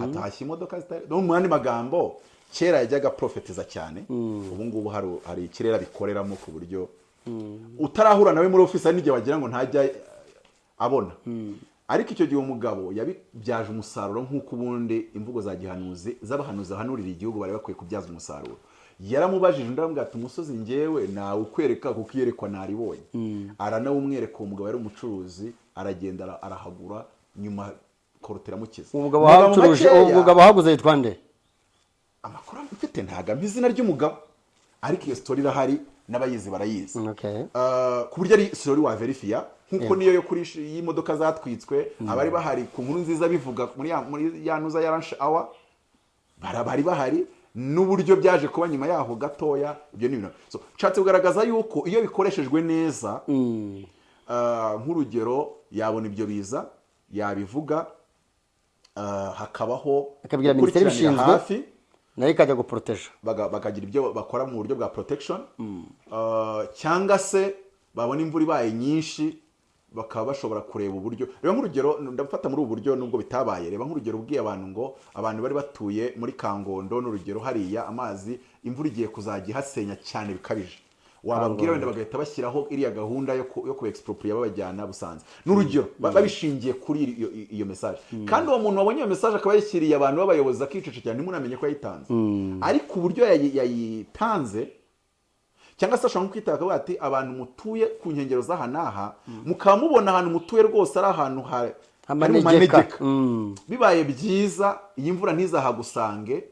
Hatashye imodoka zitari no mu yandi magambo kera yajyaga profetiza cyane. Ubu ngubu hari ikirere abikoreramo ku buryo utarahura nawe muri ofisi hari n'igihe wagira ngo ntajya abona. Ariko icyo gihe umugabo yabibyaje umusaruro nk'uko ubundi imvugo za gihanuzi z'abahanuzi bahanurira igihugu bari bakwiye kubyaza umusaruro. Yaramubajije undi aramubwira ati umusozi ngewe nawe ukwereka kuko iyerekwa naribonye. Aranawumwereka uwo mugabo yari umucuruzi aragenda ara- arahagura nyuma korotera mukiza uwo mugabo Mu magambo wahacuruje makeya, uwo mugabo wahaguze yitwa nde? Amakuru mfite ntago ampa izina ry'umugabo. Ariko iyo sitori irahari n'abayizi barayizi. Okay. Uh, ku buryo ari sitori waverifiya nk'uko niyo yo kuri y'imodoka zatwitswe abari bahari ku nkuru nziza bivuga muri ya, nuza ya hour bara- bari bahari n'uburyo byaje kuba nyuma yaho gatoya ibyo ni ibintu so nshatse kugaragaza yuko iyo bikoreshejwe neza uh, nk'urugero yabona ibyo biza yabivuga uh, hakabaho Akabwira minisiteri gukurikiranira ibishinzwe. hafi na yo ikajya guporoteja baga- bakagira ibyo bakora mu buryo bwa protection. Uh, cyangwa se babona imvura ibaye nyinshi bakaba bashobora kureba uburyo reba nk'urugero ndafata muri ubu buryo nubwo bitabaye reba nk'urugero ubwiye abantu ngo abantu bari batuye muri kangondo n'urugero hariya amazi imvura igiye kuzajya ihasenya cyane bikabije. Wababwira wenda bagahita bashyiraho iriya gahunda yo ku- expropriate babajyana busanze n'urugero ba- babishingiye kuri iyo, iyo message. Kandi uwo muntu wabonye iyo message akaba yashyiriye abantu b'abayobozi akicecekera ntimunamenye ko yayitanze. Ariko uburyo yayi- yayitanze cyangwa se ashobora kwita akavuga ati abantu mutuye ku nkengero z'aha n'aha mukaba mubona ahantu mutuye rwose ari ahantu ha- hari mu Amanegeka. manegeka Mm. bibaye byiza iyi mvura ntizahagusange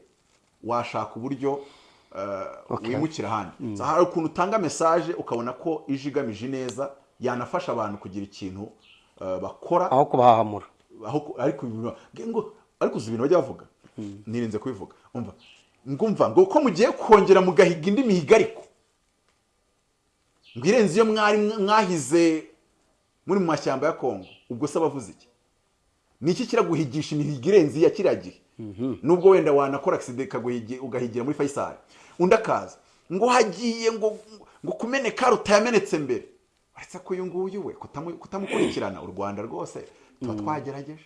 washaka uburyo Okay. wimukira ahandi. So, hari ukuntu utanga mesaje ukabona ko ije igamije neza yanafasha abantu kugira ikintu uh, bakora. Aho kubahahamura ariko ibintu- ngo ariko uzi ibintu bajya bavuga. Nirinze kubivuga. Ngo ko mugiye kongera mugahiga indi mihigo ariko. Ngo irenze iyo mwari mwahize muri mu mashyamba ya kongo ubwo se abavuze iki? Ni iki kiraguhigisha imihigo irenze iya kiriya gihe? Nubwo wenda wanakora agisida ugahigira muri fayisari undi akaza ngo hagiye ngo ngo kumeneka rutayamenetse mbere. Uretse ko uyu nguyu we kutamu- kutamukurikirana u rwanda rwose tuba twagerageje.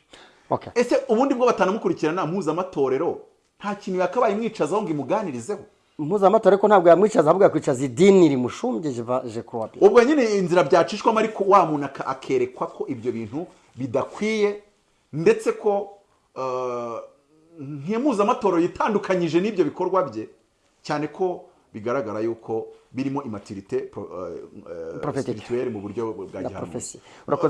Okay. ese ubundi bwo batanamukurikirana mpuzamatorero nta kintu yakabaye imwicazaho ngo imuganirizeho? Mpuzamatora ariko ntabwo yamwicaza ahubwo yakwicaza idini rimushumbye je kuwa ubwo nyine inzira byacishwamo ariko wa muntu akerekwa ko ibyo bintu bidakwiye ndetse ko eh, nk'impuzamatorero yitandukanyije n'ibyo bikorwa bye cyane ko bigaragara yuko birimo imatirite Prophetic. spirituelle mu buryo bwa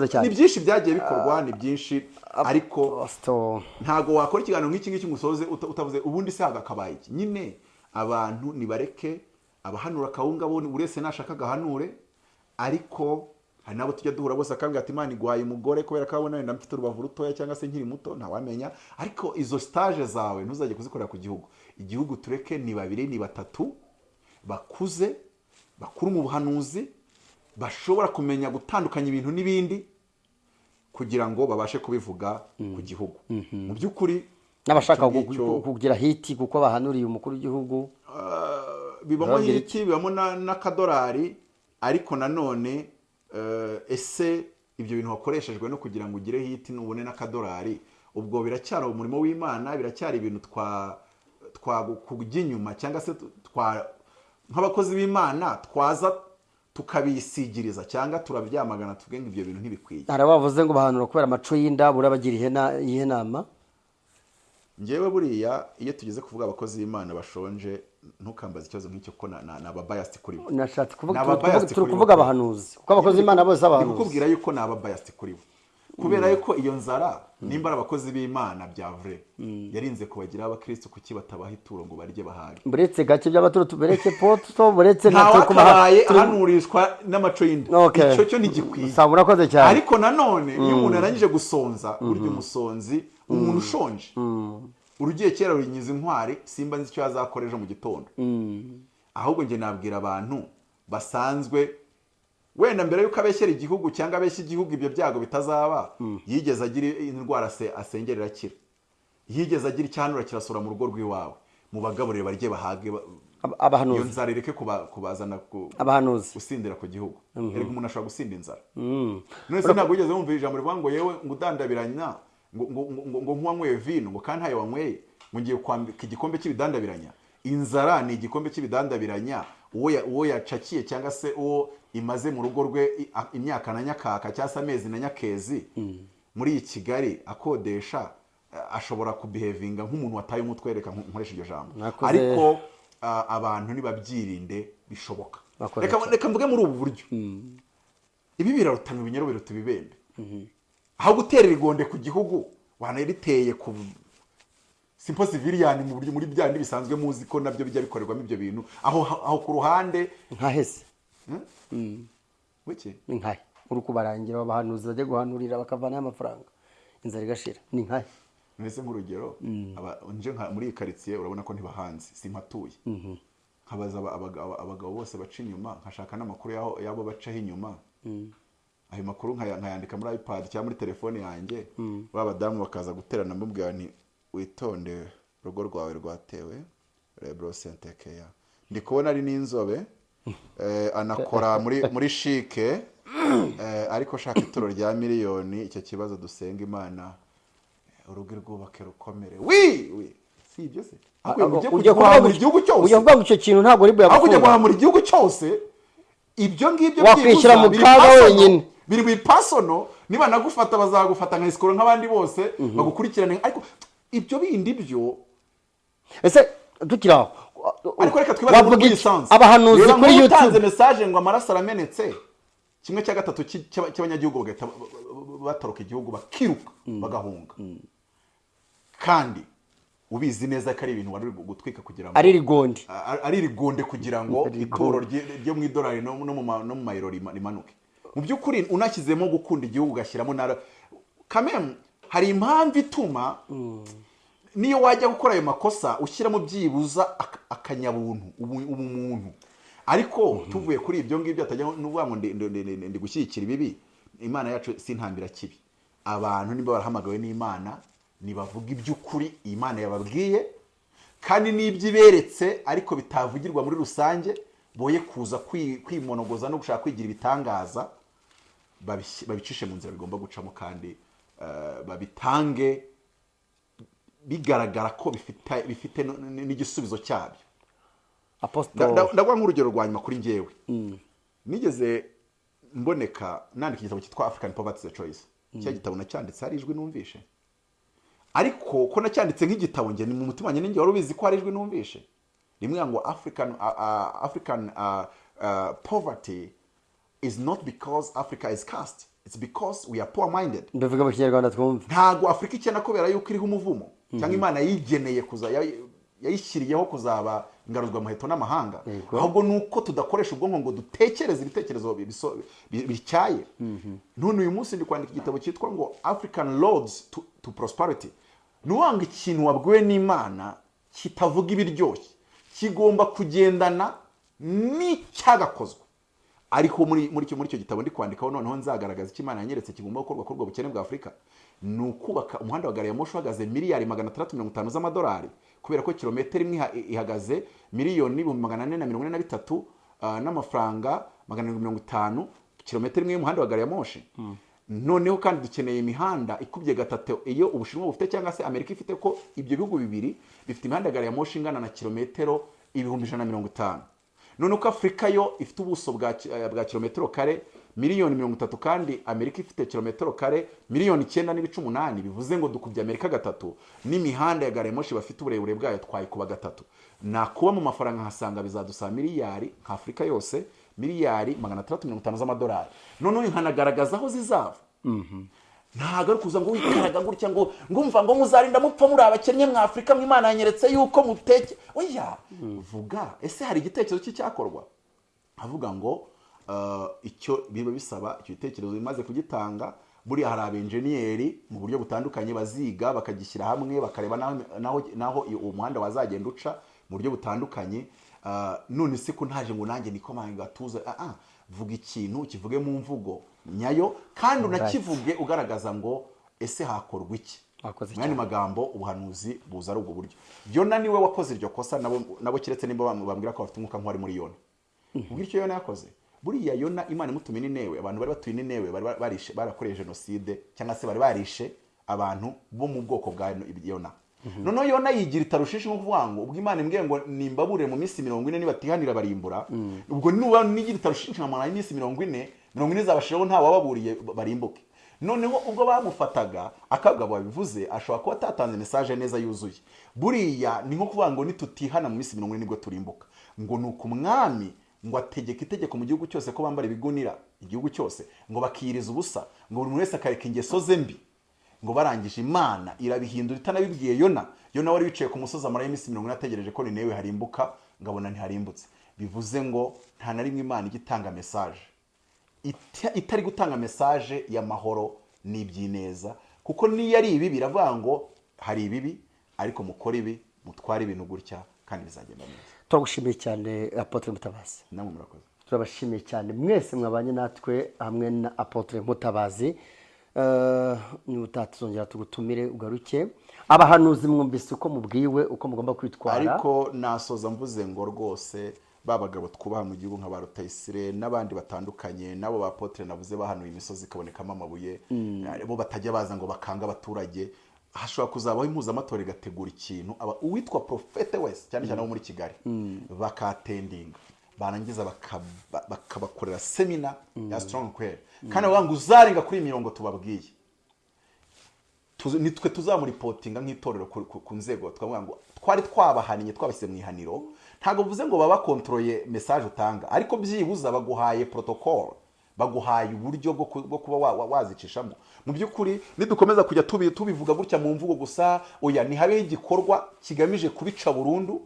cyane. ni byinshi byagiye bikorwa ni byinshi ariko Pastor, ntago wakora ikiganiro nk'iki ngiki ngo usoze uta- utavuze ubundi se hagakabaye iki? Nyine abantu nibareke abahanura akawunga bo buri wese nashaka agahanure ariko hari n'abo tujya duhura bose akambwira ati imana iguhaye umugore kubera ko abona wenda mfite urubavu rutoya cyangwa se nkiri muto ntawamenya. Ariko izo stage zawe ntuzajye kuzikorera ku gihugu. Igihugu tureke ni babiri ni batatu bakuze bakuru mu buhanuzi bashobora kumenya gutandukanya ibintu n'ibindi kugira ngo babashe kubivuga ku gihugu. Mu by'ukuri n'abashaka kugira hiti kuko bahanuriye umukuru w'igihugu. Uh, bibamo hiti bibamo na- n'akadolari ariko nanone uh, ese ibyo bintu wakoreshejwe no kugira ngo ugire hiti nubone n'akadolari ubwo biracyari umurimo w'imana biracyari ibintu twa twa kujya inyuma cyangwa se nk'abakozi b'imana twaza tukabisigiriza cyangwa turabyamagana tuvuge ngo ibyo bintu ntibikwiye hari abavuze ngo bahanura kubera amaco y'inda burabagira ihena- iyihe nama ngewe buriya iyo tugeze kuvuga abakozi b'imana bashonje ntukambaze ikibazo nk'icyo ko na- na- ni ababayasiti kuri bo. Nashatse kuvuga abahanuzi kuko abakozi b'imana bose abahanuzi. Kukubwira yuko ni ababayasiti kuri bo. Kubera yuko iyo nzara nimba ari abakozi b'imana bya vure yarinze kubagiraho abakirisitu kuki batabaha ituro ngo barye bahage buretse gake by'abaturu tubereke poto buretse na turi kubaha ahanurishwa n'amaco y'inda. Icyo cyo ntigikwiye. Saba urakoze cyane. Ariko nanone iyo umuntu arangije gusonza burya umusonzi umuntu ushonje. Urugiye kera runyiza inkwari simba nzi icyo yazakora ejo mu gitondo. Ahubwo njye nabwira abantu basanzwe wenda mbere y'uko abeshyera igihugu cyangwa abeshya igihugu ibyo byago bitazaba yigeze agira indwara ase- asengera irakira. Yigeze agira icyanura kirasura mu rugo rw'iwawe. Mu bagaburire barye bahage iyo nzara ireke kuba- kubazana gusindira ku gihugu. Erega umuntu ashobora gusinda inzara Mm. none se ntabwo wigeze wumva ijambo rivuga ngo yewe ngo udandabiranya ngo nk'uwanyweye vino ngo kandi ntayo wanyweye ngo ngiye kwambika igikombe cy'ibidandabiranya. Inzara ni igikombe cy'ibidandabiranya uwo ya- uwo yacakiye cyangwa se uwo imaze mu rugo rwe imyaka na nyakaka cyangwa se amezi na nyakezi muri iyi kigali akodesha ashobora kubihevinga nk'umuntu wataye umutwe reka nko- nkoresha iryo jambo. Ariko abantu nibabyirinde bishoboka. Reka mvuge muri ubu buryo. Ibi birarutana ibinyoro biruta ibibembe. Aho gutera irigonde ku gihugu wanariteye ku simpo civiliyani mu buryo muri bya bisanzwe muzi ko na byo bijya bikorerwamo ibyo bintu. Aho aho ku ruhande nkahese wiki? Ni nkahe uri kubarangira abahanuzi bajya guhanurira bakavanaho amafaranga. Inzara igashira. Ni nkahe mbese nk'urugero aba- nje nka- muri iyi karitsiye urabona ko ntibahanze simpatuye. Nkabaza aba- abagabo bose baca inyuma nkashaka n'amakuru y'abo bacaho inyuma. Ayo makuru nkaya- nkayandika muri ipad cyangwa muri telefone yanjye ba badamu bakaza guterana mbubwira nti witonde urugo rwawe rwatewe rebro sentekeya. Ndi kubona ari n'inzobe *laughs* eh, anakora muri muri shike eh, ariko shaka ituro rya miliyoni icyo kibazo dusenga imana urugo rwubake rukomere. Wi wi si ibyo se? Ujya guhamura igihugu cyose. ujya kuvuga ngo icyo kintu ntabwo ari aho kujya buyagufunga guhamura igihugu cyose ibyo ngibyo Wakwishyira byibuza mu kaga wenyine. Biri mu ipasono niba nagufata bazagufata nka isikoro nk'abandi bose bagukurikirane. Ariko ibyo bindi byo ese tukiri aho ariko reka twibaze muri lisansi. Abahanuzi kuri nk'utanze youtube. mesaje ngo amaraso aramenetse kimwe cya gatatu cy- cy'aba- cy'abanyagihugu bagahita ba- ba- ba- batoroka igihugu bakiruka bagahunga. Kandi ubizi neza ko ari ibintu wari gutwika kugira ngo ari rigondi a- ari rigonde kugira ngo rye- ryo mu idolari no mu mayero rima- rimanuke. Mu by'ukuri unashyizemo gukunda igihugu ugashyiramo na kamemu hari impamvu ituma niyo wajya gukora ayo makosa ushyiramo byibuza ak- akanyabuntu ubu- ubumuntu ariko tuvuye kuri ibyo ngibyo atajya n'uvuga ngo ndi- gushyigikira ibibi. Imana yacu si ntambira kibi. Abantu niba barahamagawe n'imana nibavuga iby'ukuri iyi mana yababwiye kandi n'ibyo iberetse ariko bitavugirwa muri rusange boye kuza kwi- kwimonogoza no gushaka kwigira ibitangaza. Babicishe mu nzira bigomba gucamo kandi eh, babitange bigaragara ko bifite n'igisubizo cyabyo. Ndaguha nk'urugero rwa nyuma kuri njyewe. Nigeze mboneka nandika igitabo cyitwa african poverty the choice. Cya gitabo nacyanditse hari ijwi numvishe. Ariko ko nacyanditse nk'igitabo njye mu mutima wanjye ninjye wari ubizi ko hari ijwi numvishe. Rimwe ngo african african poverty is not because africa is cast it's because we are poor minded mbivuga mu kinyarwanda twumve ntabwo afurika ikena kubera yuko iriho umuvumo. Cyangwa imana yigeneye kuza yayi- yayishyiriyeho kuzaba ingaruzwamuheto n'amahanga. Yego. ahubwo ni uko tudakoresha ubwonko ngo dutekereze ibitekerezo bityaye. None uyu munsi ndi kwandika igitabo cyitwa ngo african roads to, prosperity. Ni ngo ikintu wabwiwe n'imana kitavuga ibiryoshye. Kigomba kugendana n'icyagakozwe ariko muri icyo gitabo ndi kwandikaho noneho nzagaragaza icyo imana yanyeretse kigomba gukorwa kuri ubwo bukene bwa afurika. Ni ukubaka umuhanda wa gari ya moshi uhagaze miliyari magana atandatu mirongo itanu z'amadolari. Kubera ko kilometero imwe iha- ihagaze miliyoni n'ibihumbi magana ane na mirongo ine na bitatu ah, n'amafaranga magana arindwi mirongo itanu kilometero imwe y'umuhanda wa gari ya moshi noneho kandi dukeneye imihanda ikubye gatatu iyo ubushinwa bufite cyangwa se amerika ifite ko ibyo bihugu bibiri bifite imihanda ya gari ya moshi ingana na kilometero ibihumbi ijana na mirongo itanu. None uko afurika yo ifite ubuso eh, bwa kilometero kare miliyoni mirongo itatu kandi amerika ifite kilometero kare miliyoni icyenda n'ibice umunani bivuze ngo dukubye amerika gatatu n'imihanda ya gari ya moshi bafite uburebure bwayo twayikuba gatatu. Nakuba mu mafaranga nkasanga bizadusaba miliyari nka afurika yose miliyari magana atandatu mirongo itanu z'amadolari. Noneho nkanagaragaza aho zizava ntabwo ari kuza ngo wikaraga gutya ngo ngumva ngo muzarinda mupfa muri abakennye mwa afurika mwimana yanyeretse yuko muteke. Oya vuga ese hari igitekerezo cy'icyakorwa avuga ngo uh, icyo biba bisaba icyo gitekerezo bimaze kugitanga buriya hari abenjeniyeri mu buryo butandukanye baziga bakagishyira hamwe bakareba naho uwo muhanda wazagenda uca mu buryo butandukanye. None se ko ntaje ngo nanjye nikomanga gatuza. Ah, ah, vuga ikintu kivuge mu mvugo nyayo kandi unakivuge ugaragaza ngo ese hakorwa iki? Cyane. magambo ubuhanuzi buza ari ubwo buryo. Yona ni we wakoze iryo kosa nabo keretse nimba bam- bambwira ko bafite umwuka nk'uwari muri yona. Ubwo icyo yona yakoze. Buriya yona imana imutumye n'inewe abantu bari batuye n'inewe barakoreye jenoside cyangwa se bari barishe abantu bo mu bwoko bwa yona. Noneho yona yigira itarushishi nko kuvuga ngo ubwo imana imbwiye ngo nimbabure mu minsi mirongo ine nibatihanira barimbura. Ubwo nuba nigira itarushishi nkamara iminsi mirongo ine mirongo ine zabashiraho nta wababuriye barimbuke. Noneho ubwo bamufataga akagabo babivuze ashobora kuba atatanze mesaje neza yuzuye. Buriya ni nko kuvuga ngo nitutihana mu minsi mirongo ine ni bwo turimbuka. Ngo ni uku umwami ngo ategeka itegeko mu gihugu cyose ko bambara ibigunira igihugu cyose ngo bakiyiriza ubusa ngo buri muntu wese akareka ingeso ze mbi. Ngo barangije imana irabihindura itanabibwiye yona. Yona wari wicaye ku musozi amarayo iminsi mirongo ine ategereje ko ninewe harimbuka ngabona ntiharimbutse. Bivuze ngo nta na rimwe imana ijya itanga mesaje ita- itari gutanga mesaje y'amahoro n'iby'ineza kuko niyo ari ibibi iravuga ngo hari ibibi ariko mukore ibi mutware ibintu gutya kandi bizagenda neza. Turagushimiye cyane apotre mutabazi. Namwe murakoze. Turabashimiye cyane. Mwese mwabanye natwe hamwe na apotre mutabazi. Eh, niba tuzongera tugutumire ugaruke. Abahanuzi mwumvise uko mubwiwe uko mugomba kwitwara. Ariko nasoza mvuze ngo rwose ba bagabo twubaha mu gihugu nka ba rutayisire n'abandi batandukanye n'abo ba potere navuze bahanuye imisozi ikabonekamo amabuye. Bo batajya baza ngo bakange abaturage. Hashobora kuzabaho impuzamatora igategura ikintu. Uwitwa profete wese cyane cyane abo muri kigali bakatendinga. Barangiza bakaba- bakabakorera semina ya strong kwere kandi ngo uzarenga kuri mirongo tubabwiye. Nitwe tuzamuripotinga nk'itorero ku, nzego. Twavuga ngo twari twabahaniye twabashyize mu ihaniro. Ntabwo bivuze ngo baba bakontororeye mesaje utanga. Ariko byibuza baguhaye protocol. Baguhaye uburyo bwo ku- bwo kuba wa- wa- wazicishamo. Mu by'ukuri nidukomeza kujya tubi- tubivuga gutya mu mvugo gusa oya ntihabeho igikorwa kigamije kubica burundu?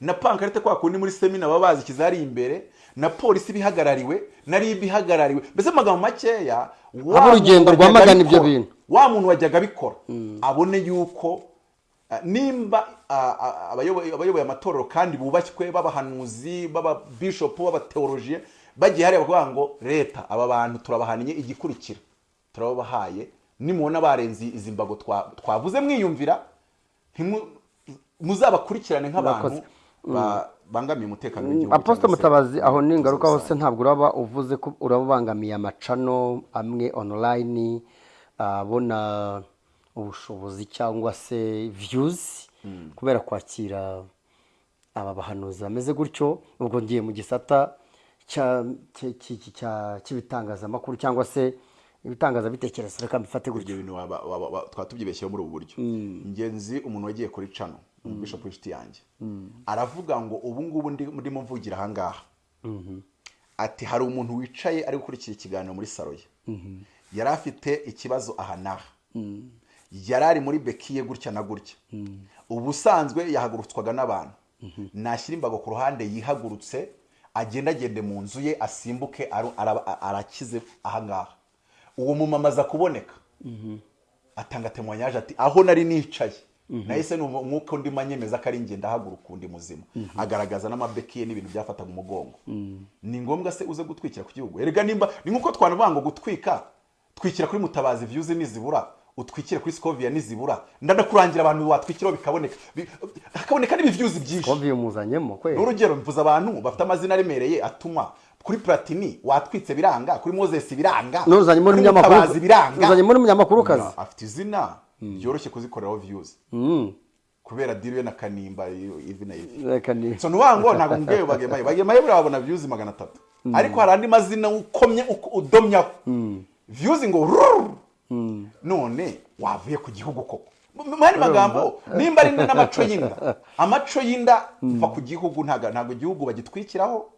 Na pankarite kwa kundi muri semina baba bazishyize hari imbere na polisi ibihagarariwe na rib ihagarariwe mbese mu magambo makeya urugendo rwamagana ibyo bintu. wa muntu wajyaga abikora abone yuko ah, nimba ah, ah, abayoboye amatorero kandi bubashywe b'abahanuzi b'ababishopu b'abateolojiye bagiye hariya bakavuga ngo leta aba bantu turabahaniye igikurikira. Turababahaye nimubona barenze izi mbago twa- twavuze mwiyumvira muzabakurikirane nk'abantu bangamiye umutekano w'igihugu cyangwa se mutabazi aho ubuzima ningaruka hose ntabwo uraba uvuze ko urabangamiye amacano amwe online abona ubushobozi cyangwa se views kubera kwakira aba bahanuzi. Bameze gutyo ubwo ngiye mu gisata cy'ibitangazamakuru cyangwa se ibitangazabitekerezo. Reka mbifate gutyo. Ibyo bintu waba- waba- waba- twaba tubyibeshyeho muri ubu buryo. Ingenzi umuntu wagiye kuri cano bishop w'inshuti yanjye. Aravuga ngo ubu ngubu ndi- ndimo mvugira ahangaha. Ati hari umuntu wicaye ari gukurikira ikiganiro muri salo ye. Yari afite ikibazo aha n'aha yari ari muri bekiye gutya na gutya. Ubusanzwe yahagurutswaga n'abantu. Nashyira imbago ku ruhande yihagurutse agendagende mu nzu ye asimbuke arakize ahangaha. Uwo mumama aza kuboneka atanga temwanyaje ati aho nari nicaye. Nahise numva umwuka undi manyemeza ko ari njye ndahaguruka undi muzima. Agaragaza n'amabeki ye n'ibintu byafataga umugongo. Ni ngombwa se uze gutwikira ku gihugu. Erega nimba ni nk'uko twanavuga ngo gutwika twikira kuri mutabazi viyuzi nizibura utwikire kuri sikoviya nizibura ndanakurangira abantu watwikiraho bikaboneka. Bi- hakaboneka n'ibivyuzi byinshi. Komviye muzanyemo kwe n'urugero mvuze abantu bafite amazina aremereye atuma kuri platini watwitse biranga. Kuri moses biranga. Nuzanyemo n'umunyamakuru biranga. Nuzanyemo afite izina. Ryoroshye kuzikoreraho views. Kubera diri we na kanimba ivi na ivi. So nuvuga ngo ntabwo mbweyo bagemaye bagemaye buriya babona views magana atatu ariko hari andi mazina ukomye uko- udomyaho views ngo rururu none wavuye ku gihugu koko. Mu yandi magambo nimba ari n'amaco y'inda? *laughs* Amaco y'inda mva ku gihugu ntago igihugu bagitwikiraho.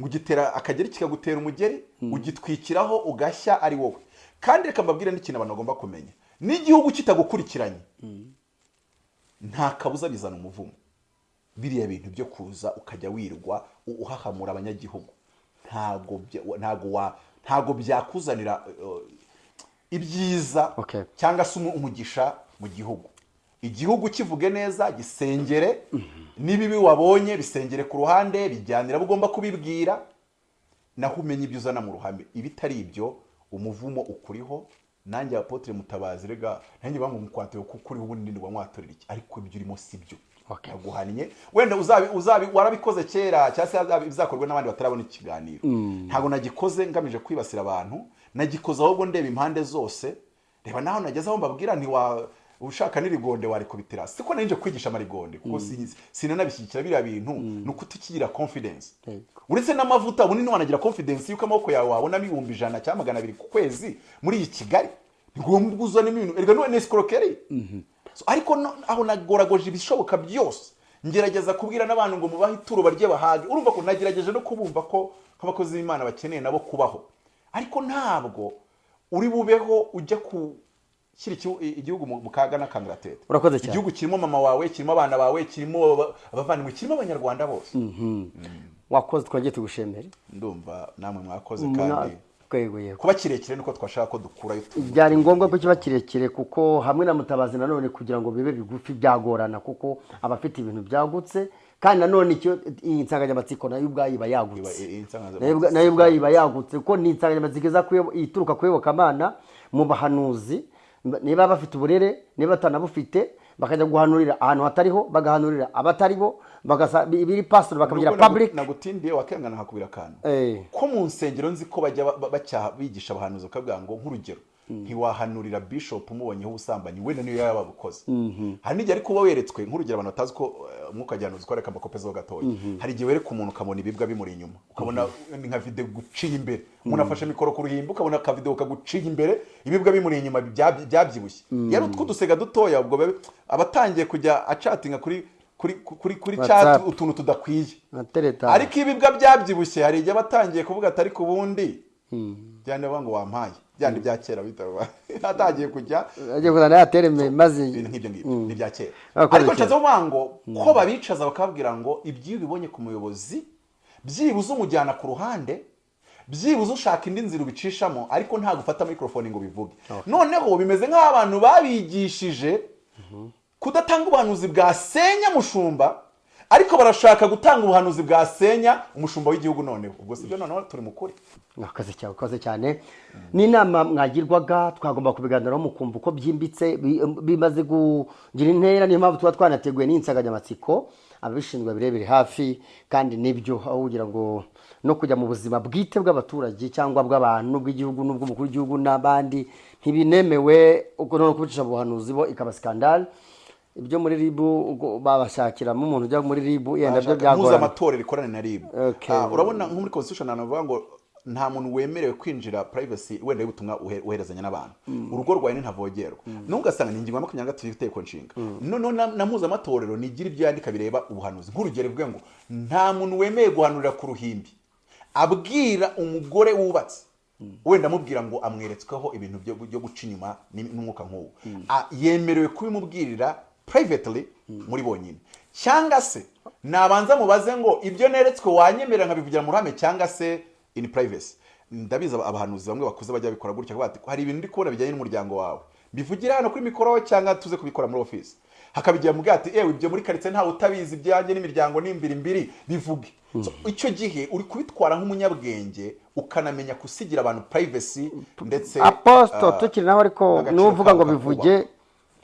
Ngo ugitera akageri kikagutera umugeri ugitwikiraho ugashya ari wowe. Kandi reka mbabwire n'ikintu abantu bagomba kumenya. N'igihugu kitagukurikiranye. Nta kabuza bizana umuvumo. Biriya bintu byo kuza ukajya wirwa uhahamura abanyagihugu. Ntago byakuzanira uh, ibyiza Okay. cyangwa se umu- umugisha mu gihugu. Igihugu kivuge neza gisengere. N'ibibi wabonye bisengere ku ruhande bijyanira abo ugomba kubibwira. Naho umenye ibyo uzana mu ruhame. Ibitari ibyo umuvumo ukuriho nanjye apotre mutabazi rega nanjye bamwe mukwatiro kuko uriho ubundi ndi wamwatorera iki? Ariko ibyo urimo si byo. Okay. yaguhannye wenda uzabi uzabi warabikoze kera cyangwa se bizakorwa n'abandi batarabona ikiganiro. Ntabwo nagikoze ngamije kwibasira abantu. Nagikoze ahubwo ndeba impande zose. Reba naho nageze aho mbabwira nti wa ushaka n'irigonde warikubitira. Siko nari nje kwigisha amarigonde kuko si- sinanabishyigikira biriya bintu ni uko utikigira confidence uretse n'amavuta ubundi ntiwanagira confidence yuko amaboko yawe wabonamo ibihumbi ijana cyangwa magana abiri ku kwezi muri iyi kigali. Ni ngombwa uzanemo ibintu erega ni escroquerie. So, ariko aho nagoragoje ibishoboka byose ngerageza kubwira n'abantu ngo mubahe ituro barye bahage. Urumva ko nagerageje no kubumva ko nk'abakozi b'imana bakeneye nabo kubaho. Ariko ntabwo uri bubeho ujya gushyira igihu- igihugu mu kaga n'akangaratete Urakoze cyane. igihugu kirimo mama wawe kirimo abana bawe kirimo aba- abavandimwe kirimo abanyarwanda bose. Wakoze twongeye tugushemere. Ndumva namwe mwakoze kandi kuba kirekire niko twashaka ko dukurayo byari ngombwa ko kiba kirekire kuko hamwe na mutabazi nanone kugira ngo bibe bigufi byagorana kuko aba afite ibintu byagutse kandi nanone iyi nsanganyamatsiko na yo ubwayo iba yagutse. Nayo ubwa- na yo ubwayo iba yagutse. Kuko ni insanganyamatsiko ituruka ku iyobokamana mu bahanuzi niba bafite uburere niba batanabufite bakajya guhanurira ahantu hatariho bagahanurira abatari bo bagasa biri pastor bakabigira public. Nagutindiye wakengana hakubira akantu. Eh. ko mu nsengero nzi ko bajya bigisha abahanuzi bakavuga ngo nk'urugero. Ntiwahanurira bishop umubonyeho ubusambanyi wenda niyo yaba abukoze hari n'igihe ariko uba weretswe nk'urugero abantu batazi ko eh, umwuka gihanuzi ko reka amakopezo gatoya. Hari igihe wereka umuntu ukabona ibibwa bimuri inyuma ukabona ni nka video guciye imbere. Umuntu afashe mikoro ku ruhimbi ukabona akavideo kaguciye imbere ibibwa bimuri inyuma byab- byabyibushye. Yari utwo dusega dutoya ubwo aba atangiye kujya acatinga kuri kuri kuri kuri chat utuntu tudakwiye. Ariko ibibwa byabyibushye hari igihe batangiye kuvuga ati ariko ubundi. Byandi bavuga ngo wampaye. Byandi bya kera bitaba atangiye kujya agiye kuzana ya tereme maze ibintu nk'ibyo ngibyo ni ibya kera ariko cyane. nshatse kuvuga ngo ko babicaza bakababwira ngo ibyo ubibonye ku muyobozi byibuze umujyana ku ruhande byibuze ushaka indi nzira ubicishamo ariko nta gufata mikorofone ngo bivuge. Noneho bimeze nk'aho abantu babigishije kudatanga ubuhanuzi bwasenya mushumba. Ariko barashaka gutanga ubuhanuzi bwasenya umushumba w'igihugu noneho. Ubwo si byo noneho turi mu kuri. Mwakoze cyane mwakoze cyane. N'inama mwagirwaga twagomba kubiganiraho mukumva uko byimbitse bi- bimaze kugira intera niyo mpamvu tuba twanateguye n'insanganyamatsiko. Ababishinzwe birebere hafi kandi ni byo aho kugira ngo no kujya mu buzima bwite bw'abaturage cyangwa bw'abantu n'ubw'igihugu n'ubw'umukuru w'igihugu n'abandi ntibinemewe ubwo no kubicisha mu buhanuzi bo ikaba skandal. Ibyo muri ribu babashakiramo umuntu ujya muri ribu yenda byo byagorana mpuzamatorero ikorane na ribu. Ah, urabona nko muri constitution ahantu bavuga ngo nta muntu wemerewe kwinjira privacy wenda y'ubutumwa uhe- uherezanya n'abantu. Urugo rwawe ni ntavogerwa n'ugasanga ni ingingo ya makumyabiri na gatatu y'iteko nshinga noneho na mpuzamatorero nigira ibyo yandika bireba ubuhanuzi? Nk'urugero bivuga ngo nta muntu wemeye guhanurira ku ruhimbi. Abwira umugore wubatse. Wenda amubwira ngo amweretsweho ibintu byo guca inyuma n'umwuka nk'uwo. Ah, yemerewe kubimubwirira privately muri bonyine. Cyangwa se nabanza mubaze ngo ibyo neretswe wanyemerera nkabivugira mu ruhame cyangwa se in privacy. Ndabizi aba- abahanuzi bamwe bakuze bajya babikora gutya hari ibintu ndi kubona bijyanye n'umuryango wawe. Bivugira hano kuri mikoro cyangwa tuze kubikora muri office. Hakabigira mu bwati ewe ibyo muri karitsiye ntawe utabizi ibyanjye n'imiryango n'imbiri mbiri bivuge. So, icyo gihe uri kubitwara nk'umunyabwenge ukanamenya gusigira abantu privacy ndetse aposito ah, tukiri naho ariko n'uvuga ngo bivuge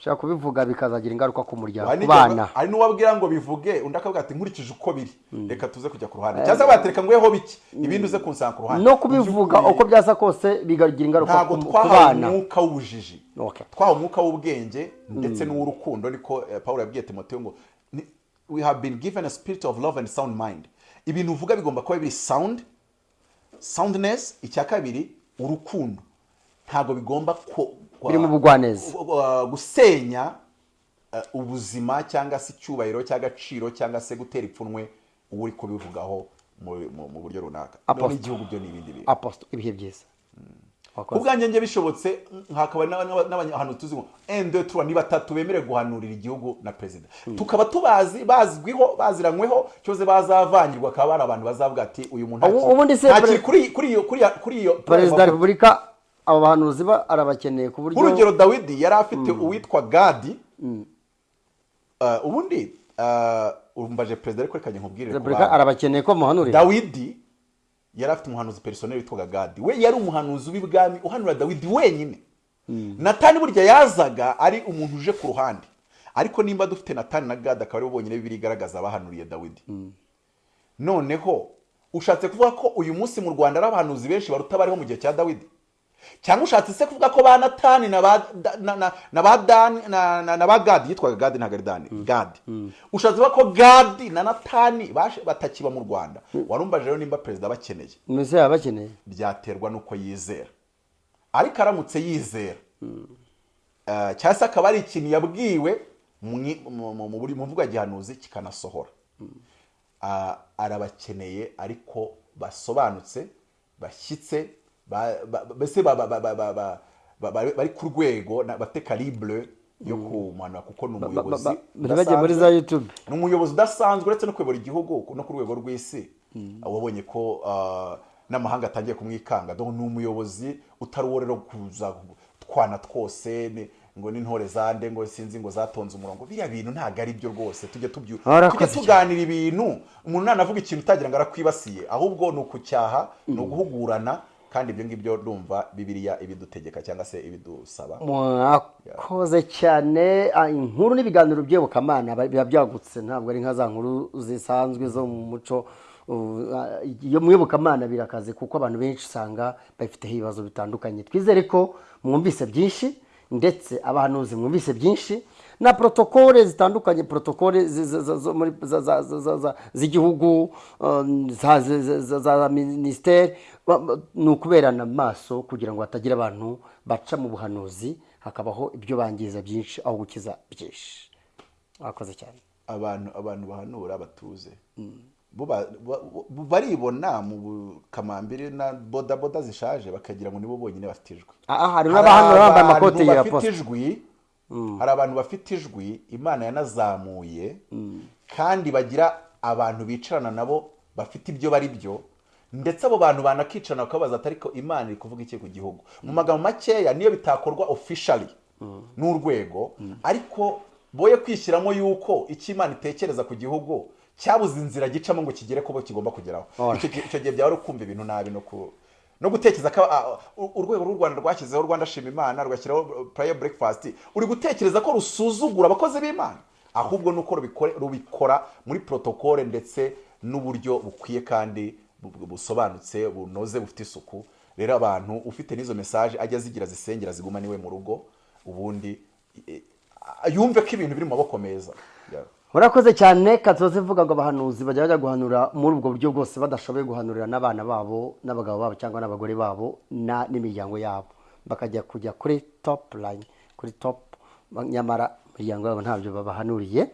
ushobora kubivuga bikazagira ingaruka ku muryango ku bana. hari n'uwabwira ngo bivuge undi akavuga ati nkurikije uko biri. Reka tuze kujya ku ruhande. Cyangwa se batereka ngweho bike ibindi uze kunsanga ku ruhande. No kubivuga uko byasa kose bigagira ingaruka ntabwo ku ku twahawe bana. umwuka w'ubujiji. Twahawe umwuka w'ubwenge ndetse n'uw'urukundo niko eh, Pawulo yabwiye timoteyo ngo we have been given a spirit of love and sound mind. Ibintu uvuga bigomba kuba biri sound soundness icya kabiri urukundo. Ntabwo bigomba Biri mu bugwaneza. gusenya uh, ubuzima cyangwa se icyubahiro cy'agaciro cyangwa se gutera ipfunwe uwo uri kubivugaho mu buryo runaka. N'igihugu byo ni ibindi bintu. Aposito ibihe byiza. Ku Wakoze. bwanjye njye bishobotse hakaba n'aba- n'aba- n'abantu tuzi ngo ende tuba ni batatu bemerewe guhanurira igihugu na perezida tukaba tubazi bazwiho baziranyweho cyose bazavangirwa akaba ari abantu bazavuga ati uyu muntu ntakiri kuri iyo perezida wa repubulika abo bahanuzi ba arabakeneye ku buryo nk'urugero dawidi yari afite uwitwa gadi. Uh, ubundi uh, umbaje perezida ariko reka nkubwire ku repubulika arabakeneye ko muhanurira dawidi yari afite umuhanuzi perisoneri witwaga gadi. We yari umuhanuzi w'ibwami uhanura dawidi wenyine. Natani burya yazaga ari umuntu uje ku ruhande. Ariko nimba dufite natani na gadi akaba ari bo bonyine bibiri igaragaza abahanuriye dawidi. Noneho ushatse kuvuga ko uyu munsi mu rwanda ari abahanuzi benshi baruta bariho mu gihe cya dawidi? Cyangwa ushatse se kuvuga ko ba natani na ba dani na- ba gadi? Yitwaga gadi ntabwo ari dani gadi. Ushatse kuvuga ko gadi na natani batakiba mu rwanda. Warumbaje rero nimba perezida bakeneye mbese bakeneye byaterwa n'uko yizera. Ariko aramutse yizera. Eh, cyangwa se akaba ari ikintu yabwiwe mu- ya gihanuzi kikanasohora. Ah, arabakeneye ariko basobanutse bashyitse ba- ba- mbese bari ku rwego bafite karibure yo kumanura kuko ni umuyobozi muri za ni umuyobozi udasanzwe uretse no kuyobora igihugu no ku rwego rw'isi. Ah, wabonye ko ah, n'amahanga atangiye kumwikanga. Ni umuyobozi utari uwo rero kuza twana twose ngo n'intore zande ngo sinzi ngo zatonze umurongo. Biriya bintu ntabwo ari byo rwose. Tujye tuganira ibintu. Umuntu ntanavuga ikintu utagira ngo arakwibasiye ahubwo ni ukucyaha ni uguhugurana kandi ibyo ngibyo ndumva bibiliya ibidutegeka cyangwa se ibidusaba. Mwakoze cyane Ah, inkuru n'ibiganiro by'iyobokamana ba- biba byagutse ntabwo ari nka za nkuru zisanzwe zo mu muco. Iyo mu iyobokamana birakaze kuko abantu benshi usanga babifiteho ibibazo bitandukanye. Twizere ko mwumvise byinshi ndetse abahanuzi mwumvise byinshi na protokole zitandukanye protokole z'igihugu za- minisiteri ni ukuberana amaso kugira ngo hatagira abantu baca mu buhanuzi hakabaho ibyo bangiza byinshi aho gukiza byinshi. Wakoze cyane. Abantu abantu bahanura batuze ba- baribona mu kamambiri na bodaboda zishaje bakagira ngo nibo bonyine bafite ijwi. Aha hari n'abahanura bambaye amakoti ya posita hari abantu bafite ijwi imana yanazamuye kandi bagira abantu bicarana nabo bafite ibyo bari byo ndetse abo bantu banakicarana bakabaza ati ariko imana iri kuvuga iki ku gihugu? Mu magambo makeya niyo bitakorwa officially n'urwego ariko boye kwishyiramo yuko icyo imana itekereza ku gihugu cyabuze inzira gicamo ngo kigere ku bo kigomba kugeraho. Gihe- icyo gihe byaba ari ukumva ibintu nabi no ku no gutekereza ko ah, urwego rw'u rwanda rwashyizeho rwanda shima imana rugashyiraho prayer breakfast uri gutekereza ko rusuzugura abakozi b'imana? Ahubwo nuko rubikore- rubikora muri protokole ndetse n'uburyo bukwiye kandi bu- bu- busobanutse bunoze bufite isuku. Rero abantu ufite n'izo mesaje ajya azigira zisengera ziguma ni we mu rugo ubundi yumve ko ibintu biri mu maboko meza. Yeah. urakoze cyane katoze ivuga ngo abahanuzi bajya bajya guhanura muri ubwo buryo bwose badashoboye guhanurira n'abana babo n'abagabo babo cyangwa n'abagore babo n'imiryango yabo. Bakajya kujya kuri top line kuri top nyamara imiryango yabo ntabyo babahanuriye.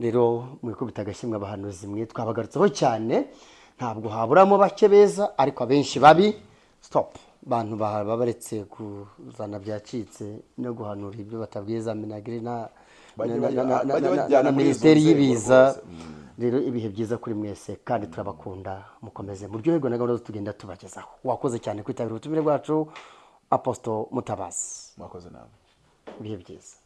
Rero mwikubita agashyimwe abahanuzi mwe twabagarutseho cyane. Ntabwo haburamo bake beza ariko abenshi babi. Stop. Bantu baba baretse kuzana byacitse no guhanura ibyo batabwiye za minagiri na na- minisiteri y'ibiza. rwose. rero ibihe byiza kuri mwese kandi turabakunda mukomeze. Muryoherwe na gahunda tugenda tubagezaho. Wakoze cyane kwitabira ubutumire bwacu aposito mutabazi. Mwakoze nawe. Ibihe byiza.